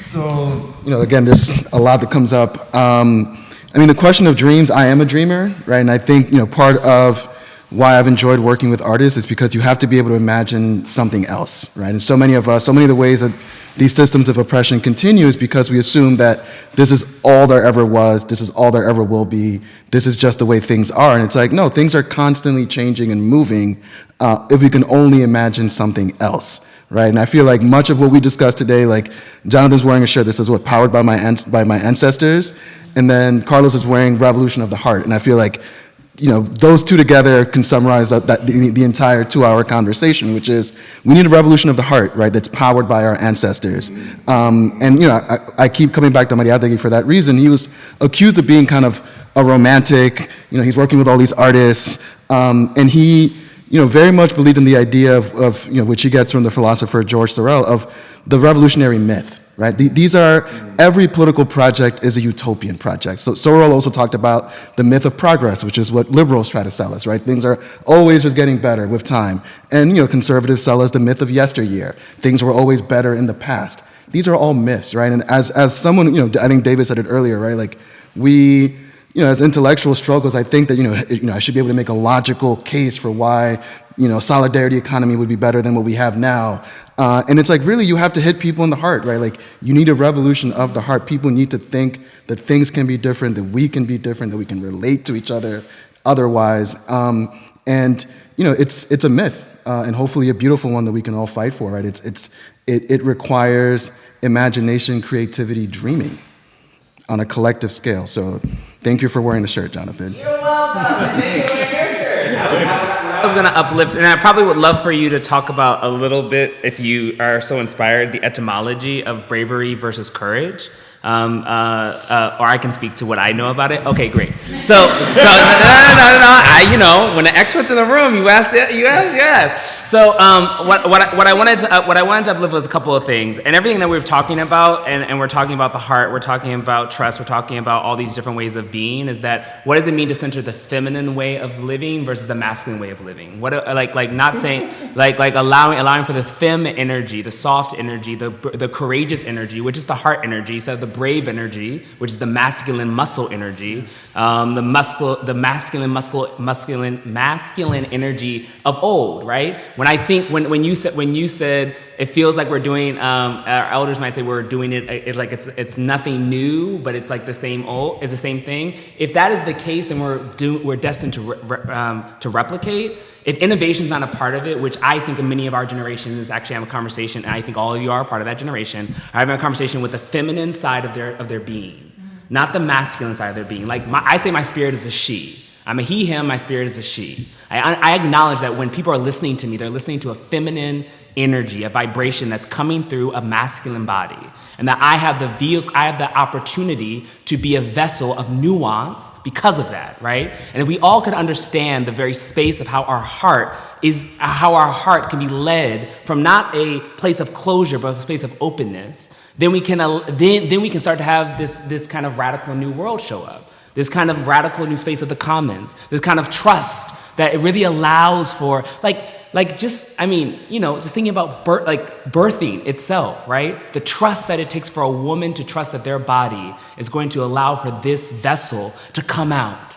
so, you know, again, there's a lot that comes up. Um, I mean, the question of dreams, I am a dreamer, right? And I think, you know, part of why I've enjoyed working with artists is because you have to be able to imagine something else, right? And so many of us, so many of the ways that these systems of oppression continue is because we assume that this is all there ever was, this is all there ever will be, this is just the way things are. And it's like, no, things are constantly changing and moving uh, if we can only imagine something else, right? And I feel like much of what we discussed today, like Jonathan's wearing a shirt that says what, powered by my, by my ancestors, and then Carlos is wearing Revolution of the Heart. And I feel like you know, those two together can summarize that, that the, the entire two-hour conversation, which is we need a revolution of the heart, right, that's powered by our ancestors. Um, and, you know, I, I keep coming back to Mariátegui for that reason. He was accused of being kind of a romantic, you know, he's working with all these artists, um, and he, you know, very much believed in the idea of, of, you know, which he gets from the philosopher Georges Sorel, of the revolutionary myth, right? These are, every political project is a utopian project. So Sorel also talked about the myth of progress, which is what liberals try to sell us, right? Things are always just getting better with time. And, you know, conservatives sell us the myth of yesteryear. Things were always better in the past. These are all myths, right? And as, as someone, you know, I think David said it earlier, right? Like, we, you know, as intellectual struggles, I think that, you know, you know, I should be able to make a logical case for why, you know, solidarity economy would be better than what we have now. Uh, and it's like, really, you have to hit people in the heart, right? Like, you need a revolution of the heart. People need to think that things can be different, that we can be different, that we can relate to each other otherwise. Um, and, you know, it's, it's a myth, uh, and hopefully a beautiful one that we can all fight for, right? It's, it's, it, it requires imagination, creativity, dreaming on a collective scale. So thank you for wearing the shirt, Jonathan. You're welcome. Was going to uplift, and I probably would love for you to talk about a little bit, if you are so inspired, the etymology of bravery versus courage. Um, uh, uh, or I can speak to what I know about it. Okay, great. So, so no, no, no, no, no. I, you know, when the expert's in the room, you ask, the, you ask, yes. So, um, what, what, I, what I wanted to, uh, what I wanted to uplift was a couple of things, and everything that we were talking about, and, and we're talking about the heart, we're talking about trust, we're talking about all these different ways of being. Is that what does it mean to center the feminine way of living versus the masculine way of living? What, uh, like, like not saying, like, like allowing, allowing for the fem energy, the soft energy, the, the courageous energy, which is the heart energy, so the brave energy, which is the masculine muscle energy, um, the muscle, the masculine muscle, masculine, masculine energy of old, right? When I think, when, when you said, when you said, it feels like we're doing, um, our elders might say we're doing it, it's like it's, it's nothing new, but it's like the same old, it's the same thing. If that is the case, then we're, do, we're destined to, re- um, to replicate. If innovation is not a part of it, which I think in many of our generations actually have a conversation, and I think all of you are part of that generation, are having a conversation with the feminine side of their, of their being, not the masculine side of their being. Like my, I say my spirit is a she. I'm a he, him, my spirit is a she. I, I acknowledge that when people are listening to me, they're listening to a feminine energy, a vibration that's coming through a masculine body. And that I have the vehicle, I have the opportunity to be a vessel of nuance because of that, right? And if we all could understand the very space of how our heart is, how our heart can be led from not a place of closure, but a place of openness, then we can, then, then we can start to have this, this kind of radical new world show up. This kind of radical new space of the commons, this kind of trust that it really allows for, like, like just i mean you know just thinking about birth like birthing itself right? The trust that it takes for a woman to trust that their body is going to allow for this vessel to come out.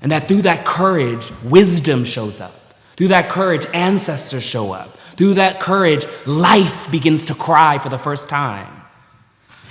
And that through that courage wisdom shows up. Through that courage ancestors show up. Through that courage life begins to cry for the first time.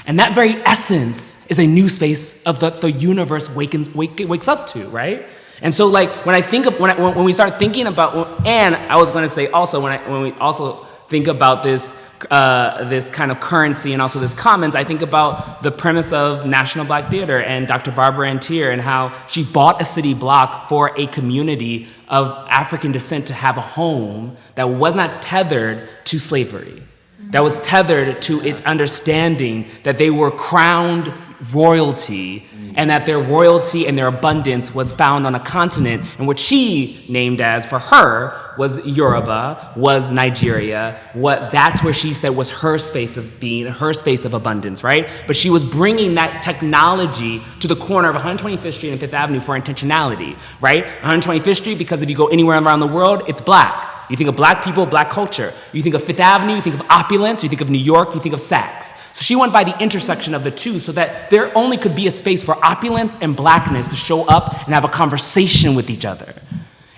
And that very essence is a new space of the, the universe wakens, wake, wakes up to, right? And so, like, when I think of, when, I, when we start thinking about, and I was going to say also, when, I, when we also think about this uh, this kind of currency and also this commons, I think about the premise of National Black Theater and Dr. Barbara Ann Teer and how she bought a city block for a community of African descent to have a home that was not tethered to slavery, that was tethered to its understanding that they were crowned royalty and that their royalty and their abundance was found on a continent and what she named as for her was Yoruba, was Nigeria, what that's where she said was her space of being, her space of abundance, right? But she was bringing that technology to the corner of 125th Street and Fifth Avenue for intentionality, right? 125th Street because if you go anywhere around the world, it's black. You think of black people, black culture. You think of Fifth Avenue, you think of opulence, you think of New York, you think of Saks. So she went by the intersection of the two so that there only could be a space for opulence and blackness to show up and have a conversation with each other.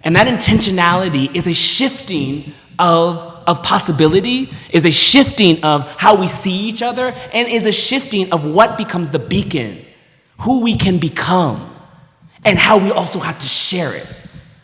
And that intentionality is a shifting of, of possibility, is a shifting of how we see each other, and is a shifting of what becomes the beacon, who we can become, and how we also have to share it.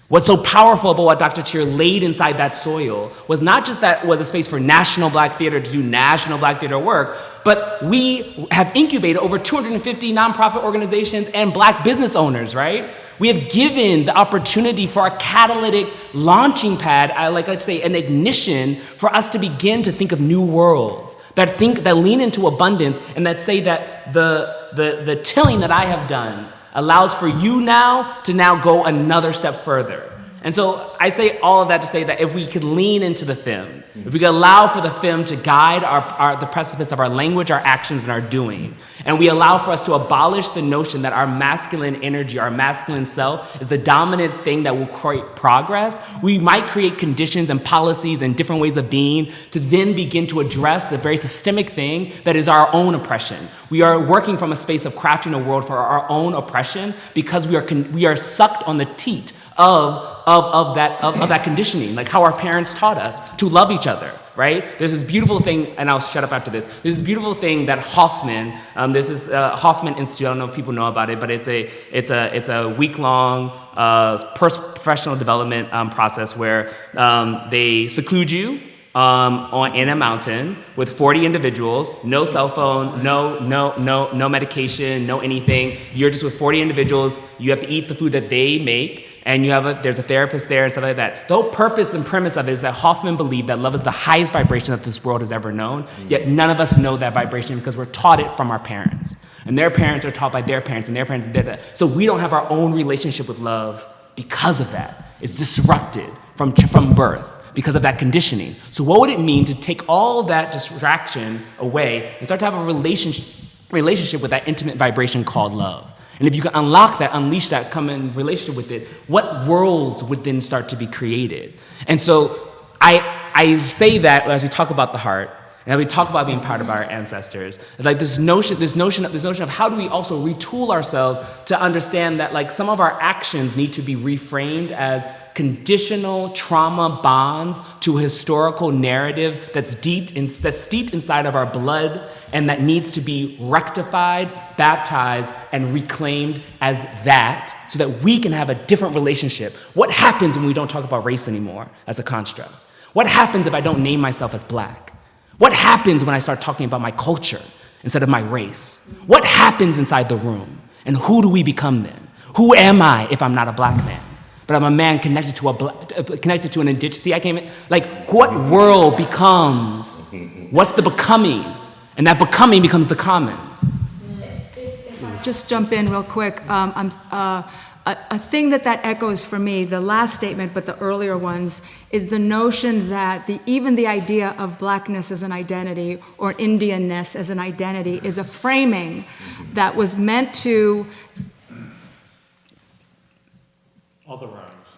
What's so powerful about what Dr. Teer laid inside that soil was not just that was a space for national black theater to do national black theater work, but we have incubated over 250 nonprofit organizations and black business owners, right? We have given the opportunity for a catalytic launching pad, I like to say an ignition for us to begin to think of new worlds that think that lean into abundance and that say that the the the tilling that I have done allows for you now to now go another step further. And so I say all of that to say that if we could lean into the femme, if we could allow for the femme to guide our, our, the precipice of our language, our actions, and our doing, and we allow for us to abolish the notion that our masculine energy, our masculine self, is the dominant thing that will create progress, we might create conditions and policies and different ways of being to then begin to address the very systemic thing that is our own oppression. We are working from a space of crafting a world for our own oppression because we are, we are sucked on the teat of, of, of, that, of, of that conditioning, like how our parents taught us to love each other, right? There's this beautiful thing, and I'll shut up after this. There's this beautiful thing that Hoffman, um, this is uh, Hoffman Institute. I don't know if people know about it, but it's a it's a it's a week long uh, professional development um, process where um, they seclude you um, on, in a mountain with 40 individuals, no cell phone, no, no, no, no medication, no anything. You're just with 40 individuals. You have to eat the food that they make and you have a, there's a therapist there and stuff like that. The whole purpose and premise of it is that Hoffman believed that love is the highest vibration that this world has ever known, yet none of us know that vibration because we're taught it from our parents. And their parents are taught by their parents, and their parents did that. So we don't have our own relationship with love because of that. It's disrupted from, from birth because of that conditioning. So what would it mean to take all that distraction away and start to have a relationship, relationship with that intimate vibration called love? And if you can unlock that, unleash that, come in relationship with it, what worlds would then start to be created? And so I, I say that as we talk about the heart, and we talk about being part of our ancestors. It's like this notion, this notion, of, this notion of how do we also retool ourselves to understand that like some of our actions need to be reframed as conditional trauma bonds to a historical narrative that's deep in, that's steeped inside of our blood and that needs to be rectified, baptized, and reclaimed as that so that we can have a different relationship. What happens when we don't talk about race anymore as a construct? What happens if I don't name myself as black? What happens when I start talking about my culture instead of my race? What happens inside the room? And who do we become then? Who am I if I'm not a black man? But I'm a man connected to a black, connected to an indigenous. See, I came in, like, what world becomes? What's the becoming? And that becoming becomes the commons. Just jump in real quick. Um, I'm, uh, a, a thing that that echoes for me, the last statement, but the earlier ones, is the notion that the, even the idea of blackness as an identity or Indianness as an identity is a framing that was meant to Otherize.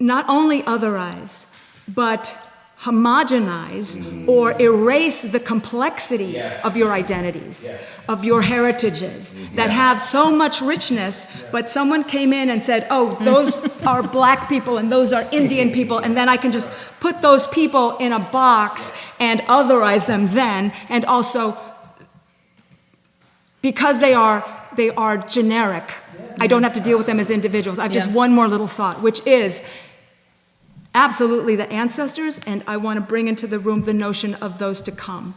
not only otherize, but homogenize or erase the complexity Yes. of your identities, Yes. of your heritages mm-hmm. that have so much richness, but someone came in and said, oh, those are black people and those are Indian people, and then I can just put those people in a box and otherize them then, and also because they are they are generic. I don't have to deal with them as individuals. I have just one more little thought, which is absolutely the ancestors, and I want to bring into the room the notion of those to come.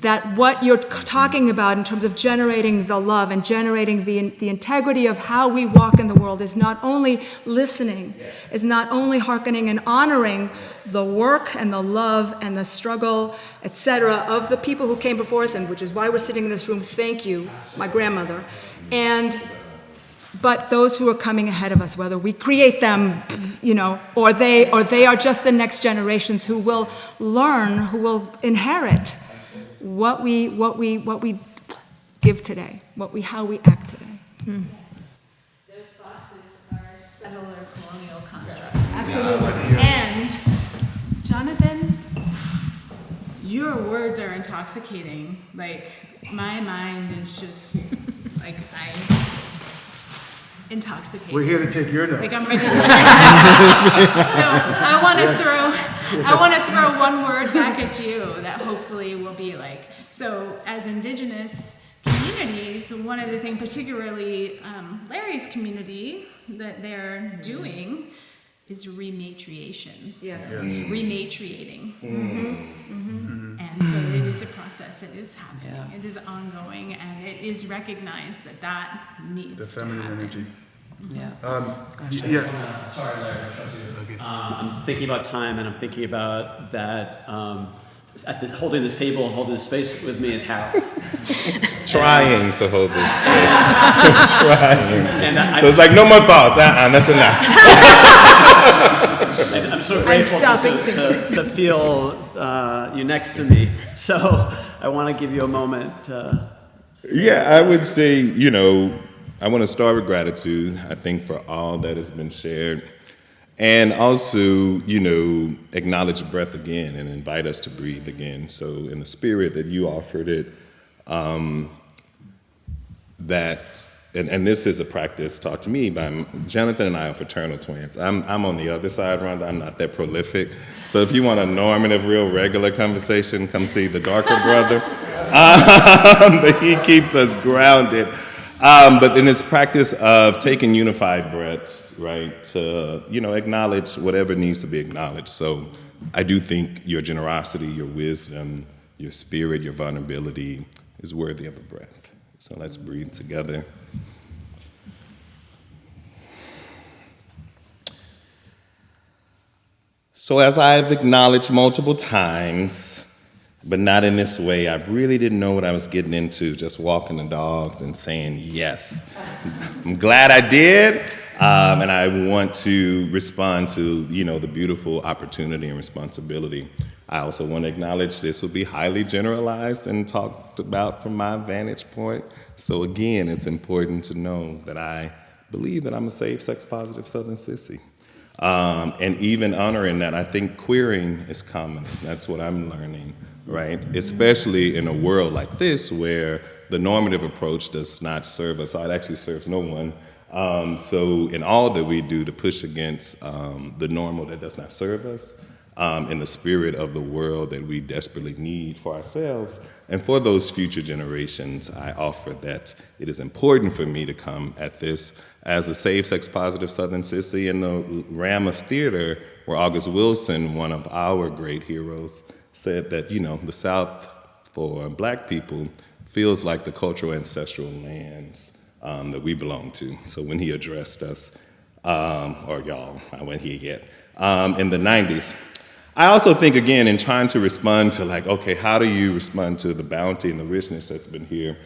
That what you're talking about in terms of generating the love and generating the, the integrity of how we walk in the world is not only listening, is not only hearkening and honoring the work and the love and the struggle, etc., of the people who came before us, and which is why we're sitting in this room. Thank you, my grandmother. And but those who are coming ahead of us, whether we create them, you know, or they, or they are just the next generations who will learn, who will inherit what we, what we, what we give today, what we, how we act today. Hmm. Those boxes are settler colonial constructs. Absolutely. And, Jonathan, your words are intoxicating. Like, my mind is just, like, I, intoxicated. We're here to take your notes. Like, I'm ready to. So, I want to throw, I want to throw one word back at you that hopefully will be like, so as indigenous communities, one of the things, particularly um, Larry's community, that they're doing is rematriation. Yes. Rematriating. And so it is a process that is happening. It is ongoing, and it is recognized that that needs The to feminine happen. energy. Yeah. Um, y- yeah, Sorry, Larry, I interrupted you. Um, I'm thinking about time, and I'm thinking about that. Um, at this, holding this table, and holding this space with me is Harold. Trying to hold this space. so trying. And I- so it's like no more thoughts. Uh-uh, that's enough. And I'm so grateful just to, to, to feel uh, you next to me. So I want to give you a moment. Uh, Yeah, I would say, you know, I want to start with gratitude, I think, for all that has been shared. And also, you know, acknowledge breath again and invite us to breathe again. So, in the spirit that you offered it, um, that, and, and this is a practice taught to me by Jonathan and I are fraternal twins. I'm, I'm on the other side, Rhonda. I'm not that prolific. So, if you want a normative, real regular conversation, come see the darker brother. Um, but he keeps us grounded. Um, but in this practice of taking unified breaths, right, to you know acknowledge whatever needs to be acknowledged. So I do think your generosity, your wisdom, your spirit, your vulnerability is worthy of a breath. So let's breathe together. So as I've acknowledged multiple times, but not in this way. I really didn't know what I was getting into, just walking the dogs and saying yes. I'm glad I did, um, and I want to respond to you know the beautiful opportunity and responsibility. I also want to acknowledge this will be highly generalized and talked about from my vantage point. So again, it's important to know that I believe that I'm a safe, sex-positive Southern sissy. Um, and even honoring that, I think queering is common. That's what I'm learning, right? Especially in a world like this where the normative approach does not serve us. It actually serves no one. Um, so in all that we do to push against um, the normal that does not serve us, um, in the spirit of the world that we desperately need for ourselves and for those future generations, I offer that it is important for me to come at this as a safe, sex positive Southern sissy in the realm of theater, where August Wilson, one of our great heroes, said that, you know, the South for black people feels like the cultural ancestral lands um, that we belong to. So when he addressed us, um, or y'all, I went here yet, um, in the 90s, I also think, again, in trying to respond to, like, okay, how do you respond to the bounty and the richness that's been here?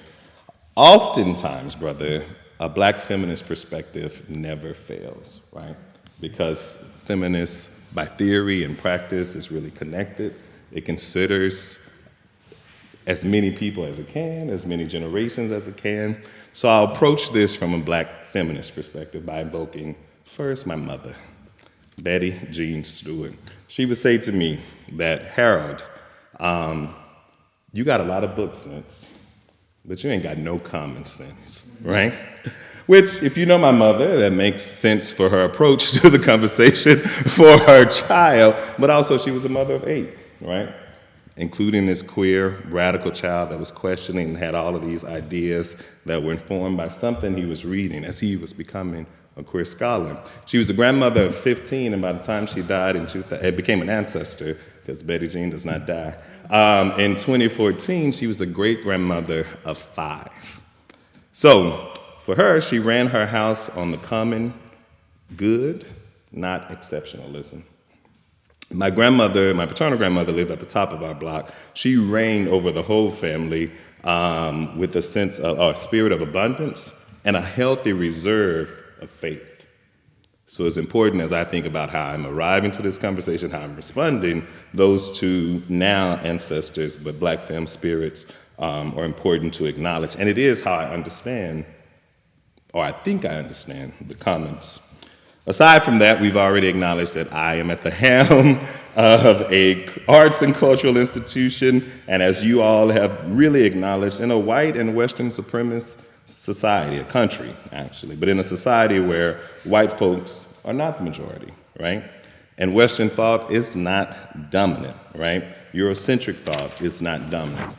Oftentimes, brother, a black feminist perspective never fails, right? Because feminists, by theory and practice, is really connected. It considers as many people as it can, as many generations as it can. So I'll approach this from a black feminist perspective by invoking first my mother, Betty Jean Stewart. She would say to me that, Harold, um, you got a lot of book sense, but you ain't got no common sense, right? Which, if you know my mother, that makes sense for her approach to the conversation for her child, but also she was a mother of eight, right? including this queer, radical child that was questioning and had all of these ideas that were informed by something he was reading as he was becoming a queer scholar. She was a grandmother of 15, and by the time she died in 2000, it became an ancestor, because Betty Jean does not die. Um, in 2014, she was the great grandmother of five. So for her, she ran her house on the common good, not exceptionalism. My grandmother, my paternal grandmother, lived at the top of our block. She reigned over the whole family um, with a sense of, a spirit of abundance and a healthy reserve of faith. So it's important as I think about how I'm arriving to this conversation, how I'm responding, those two now ancestors, but black femme spirits um, are important to acknowledge. And it is how I understand, or I think I understand, the commons. Aside from that, we've already acknowledged that I am at the helm of a arts and cultural institution, and as you all have really acknowledged, in a white and Western supremacist society, a country actually, but in a society where white folks are not the majority, right? And Western thought is not dominant, right? Eurocentric thought is not dominant.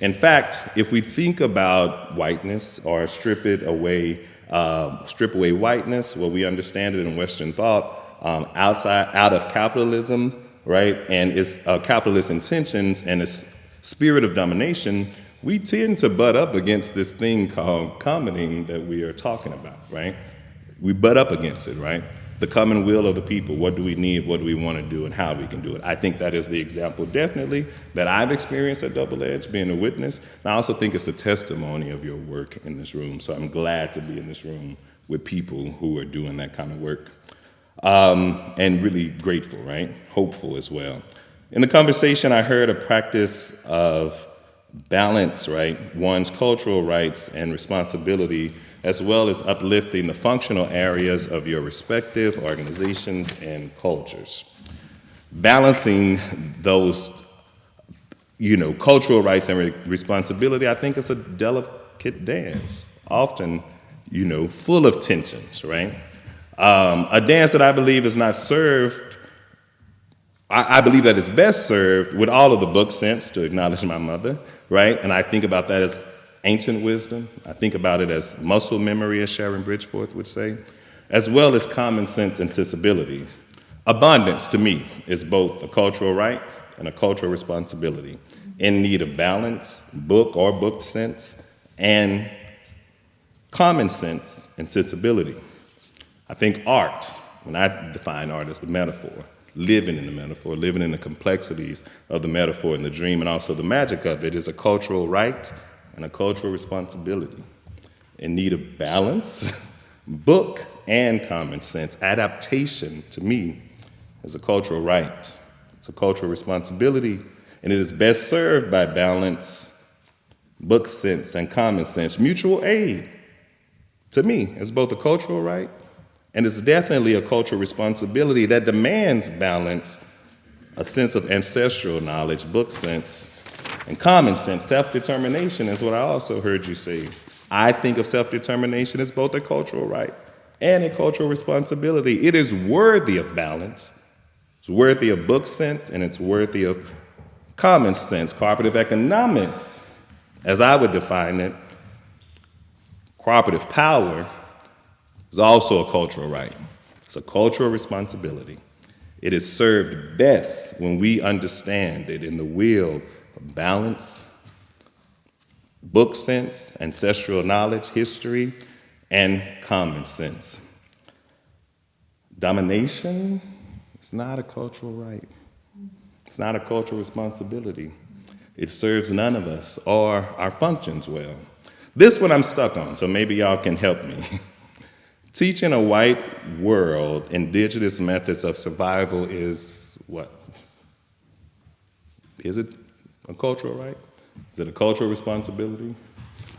In fact, if we think about whiteness or strip it away, uh, strip away whiteness, well, we understand it in Western thought, um, outside, out of capitalism, right, and its uh, capitalist intentions and its spirit of domination, we tend to butt up against this thing called commoning that we are talking about, right? We butt up against it, right? The common will of the people. What do we need? What do we want to do? And how we can do it. I think that is the example, definitely, that I've experienced at Double Edge, being a witness. And I also think it's a testimony of your work in this room. So I'm glad to be in this room with people who are doing that kind of work. Um, and really grateful, right? Hopeful as well. In the conversation, I heard a practice of balance, right, one's cultural rights and responsibility, as well as uplifting the functional areas of your respective organizations and cultures. Balancing those, you know, cultural rights and re responsibility, I think is a delicate dance, often, you know, full of tensions, right? Um, a dance that I believe is not served I, believe that it's best served with all of the book sense to acknowledge my mother, right? And I think about that as ancient wisdom. I think about it as muscle memory, as Sharon Bridgforth would say, as well as common sense and sensibility. Abundance, to me, is both a cultural right and a cultural responsibility in need of balance, book or book sense, and common sense and sensibility. I think art, when I define art as the metaphor, living in the metaphor, living in the complexities of the metaphor and the dream, and also the magic of it is a cultural right and a cultural responsibility in need of balance, book, and common sense. Adaptation, to me, is a cultural right. It's a cultural responsibility, and it is best served by balance, book sense, and common sense. Mutual aid, to me, is both a cultural right and it's definitely a cultural responsibility that demands balance, a sense of ancestral knowledge, book sense, and common sense. Self determination is what I also heard you say. I think of self determination as both a cultural right and a cultural responsibility. It is worthy of balance, it's worthy of book sense, and it's worthy of common sense. Cooperative economics, as I would define it, cooperative power is also a cultural right. It's a cultural responsibility. It is served best when we understand it in the wheel of balance, book sense, ancestral knowledge, history, and common sense. Domination is not a cultural right. It's not a cultural responsibility. It serves none of us or our functions well. This one I'm stuck on, so maybe y'all can help me. Teaching a white world indigenous methods of survival is what? Is it a cultural right? Is it a cultural responsibility?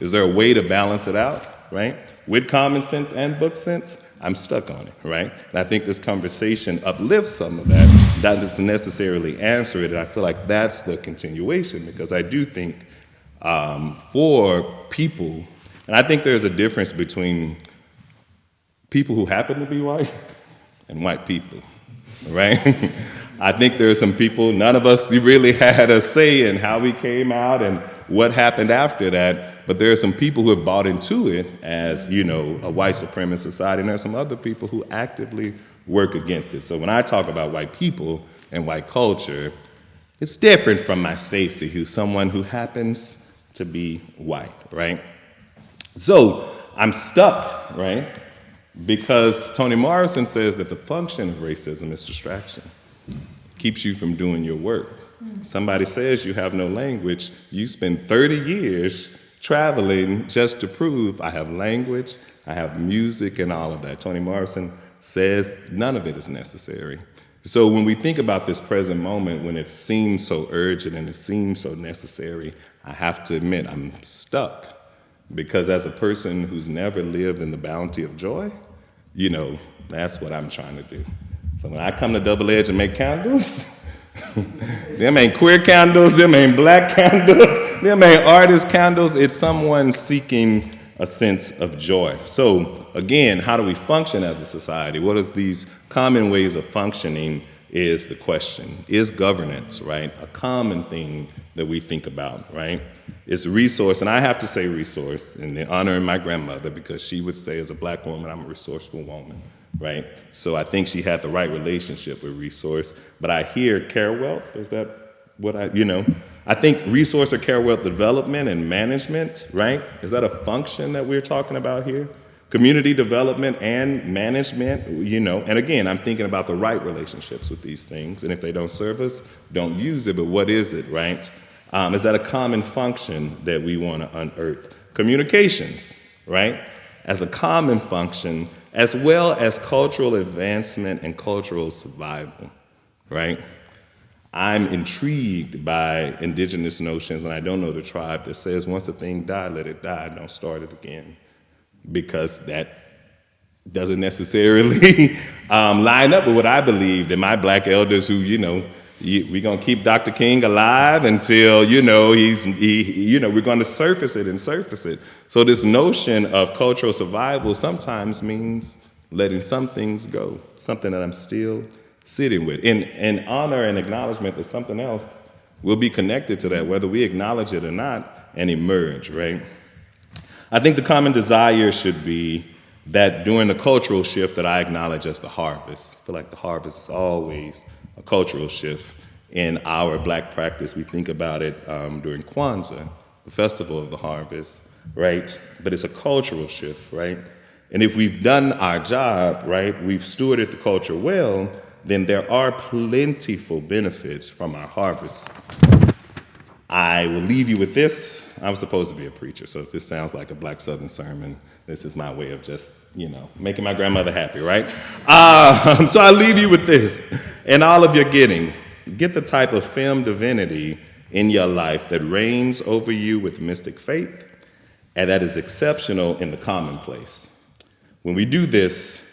Is there a way to balance it out, right? With common sense and book sense? I'm stuck on it, right? And I think this conversation uplifts some of that. That doesn't necessarily answer it. And I feel like that's the continuation because I do think um, for people, and I think there's a difference between people who happen to be white and white people. right? I think there are some people, none of us really had a say in how we came out and what happened after that, but there are some people who have bought into it as, you know, a white supremacist society, and there are some other people who actively work against it. So when I talk about white people and white culture, it's different from my Stacy, who's someone who happens to be white, right? So I'm stuck, right? Because Toni Morrison says that the function of racism is distraction, keeps you from doing your work. Somebody says you have no language, you spend 30 years traveling just to prove I have language, I have music, and all of that. Toni Morrison says none of it is necessary. So when we think about this present moment, when it seems so urgent and it seems so necessary, I have to admit I'm stuck. Because as a person who's never lived in the bounty of joy, you know, that's what I'm trying to do. So when I come to Double Edge and make candles, them ain't queer candles, them ain't black candles, them ain't artist candles. It's someone seeking a sense of joy. So again, how do we function as a society? What is these common ways of functioning is the question. Is governance, right, a common thing that we think about, right? It's resource, and I have to say resource in the honor of my grandmother because she would say as a black woman, I'm a resourceful woman, right? So I think she had the right relationship with resource, but I hear care wealth, is that what I, you know? I think resource or care wealth development and management, right? Is that a function that we're talking about here? Community development and management, you know, and again, I'm thinking about the right relationships with these things, and if they don't serve us, don't use it, but what is it, right? Um, is that a common function that we want to unearth? Communications, right? As a common function, as well as cultural advancement and cultural survival, right? I'm intrigued by indigenous notions, and I don't know the tribe that says once a thing died, let it die, don't start it again because that doesn't necessarily um, line up with what I believed and my black elders who, you know, we're going to keep Dr. King alive until, you know, he's, he, you know, we're going to surface it and surface it. So this notion of cultural survival sometimes means letting some things go, something that I'm still sitting with. In, in honor and acknowledgement that something else will be connected to that, whether we acknowledge it or not, and emerge, right? I think the common desire should be that during the cultural shift that I acknowledge as the harvest, I feel like the harvest is always a cultural shift. In our black practice, we think about it um, during Kwanzaa, the festival of the harvest, right? But it's a cultural shift, right? And if we've done our job, right, we've stewarded the culture well, then there are plentiful benefits from our harvest. I will leave you with this. I'm supposed to be a preacher, so if this sounds like a black southern sermon, this is my way of just, you know, making my grandmother happy, right? Uh, so I leave you with this. And all of your getting, get the type of femme divinity in your life that reigns over you with mystic faith and that is exceptional in the commonplace. When we do this,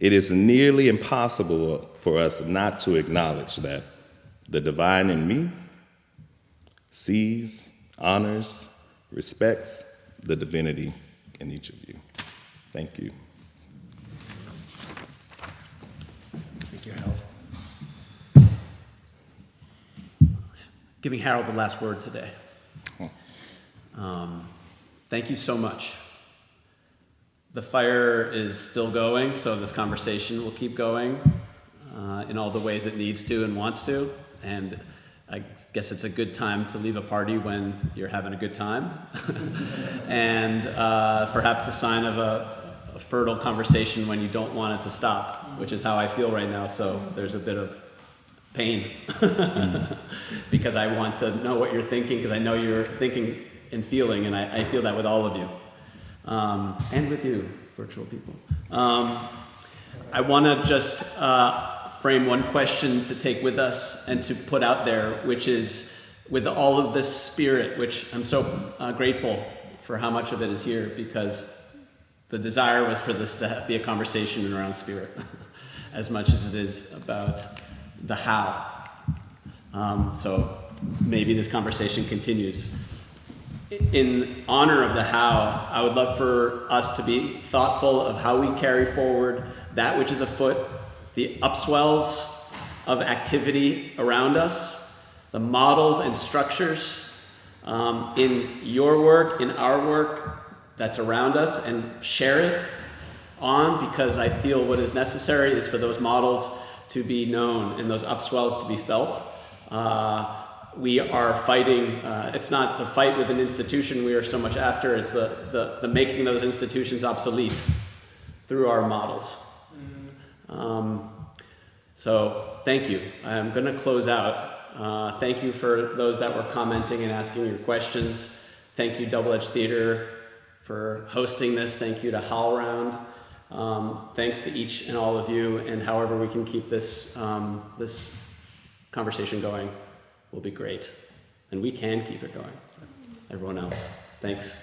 it is nearly impossible for us not to acknowledge that the divine in me sees, honors, respects the divinity in each of you. Thank you. Thank you, Harold. Giving Harold the last word today. Um, thank you so much. The fire is still going, so this conversation will keep going uh, in all the ways it needs to and wants to. And I guess it's a good time to leave a party when you're having a good time. and uh, perhaps a sign of a, a, fertile conversation when you don't want it to stop, which is how I feel right now. So there's a bit of pain because I want to know what you're thinking because I know you're thinking and feeling, and I, I feel that with all of you. Um, and with you, virtual people. Um, I want to just uh, frame one question to take with us and to put out there, which is with all of this spirit, which I'm so uh, grateful for how much of it is here because the desire was for this to be a conversation around spirit as much as it is about the how. Um, so maybe this conversation continues. In honor of the how, I would love for us to be thoughtful of how we carry forward that which is afoot the upswells of activity around us, the models and structures um, in your work, in our work that's around us, and share it on because I feel what is necessary is for those models to be known and those upswells to be felt. Uh, we are fighting, uh, it's not the fight with an institution we are so much after, it's the, the, the making those institutions obsolete through our models. Um, so thank you. I'm going to close out. Uh, thank you for those that were commenting and asking your questions. Thank you, Double Edge Theater, for hosting this. Thank you to HowlRound. Um, thanks to each and all of you, and however we can keep this, um, this conversation going will be great. And we can keep it going. Everyone else, thanks.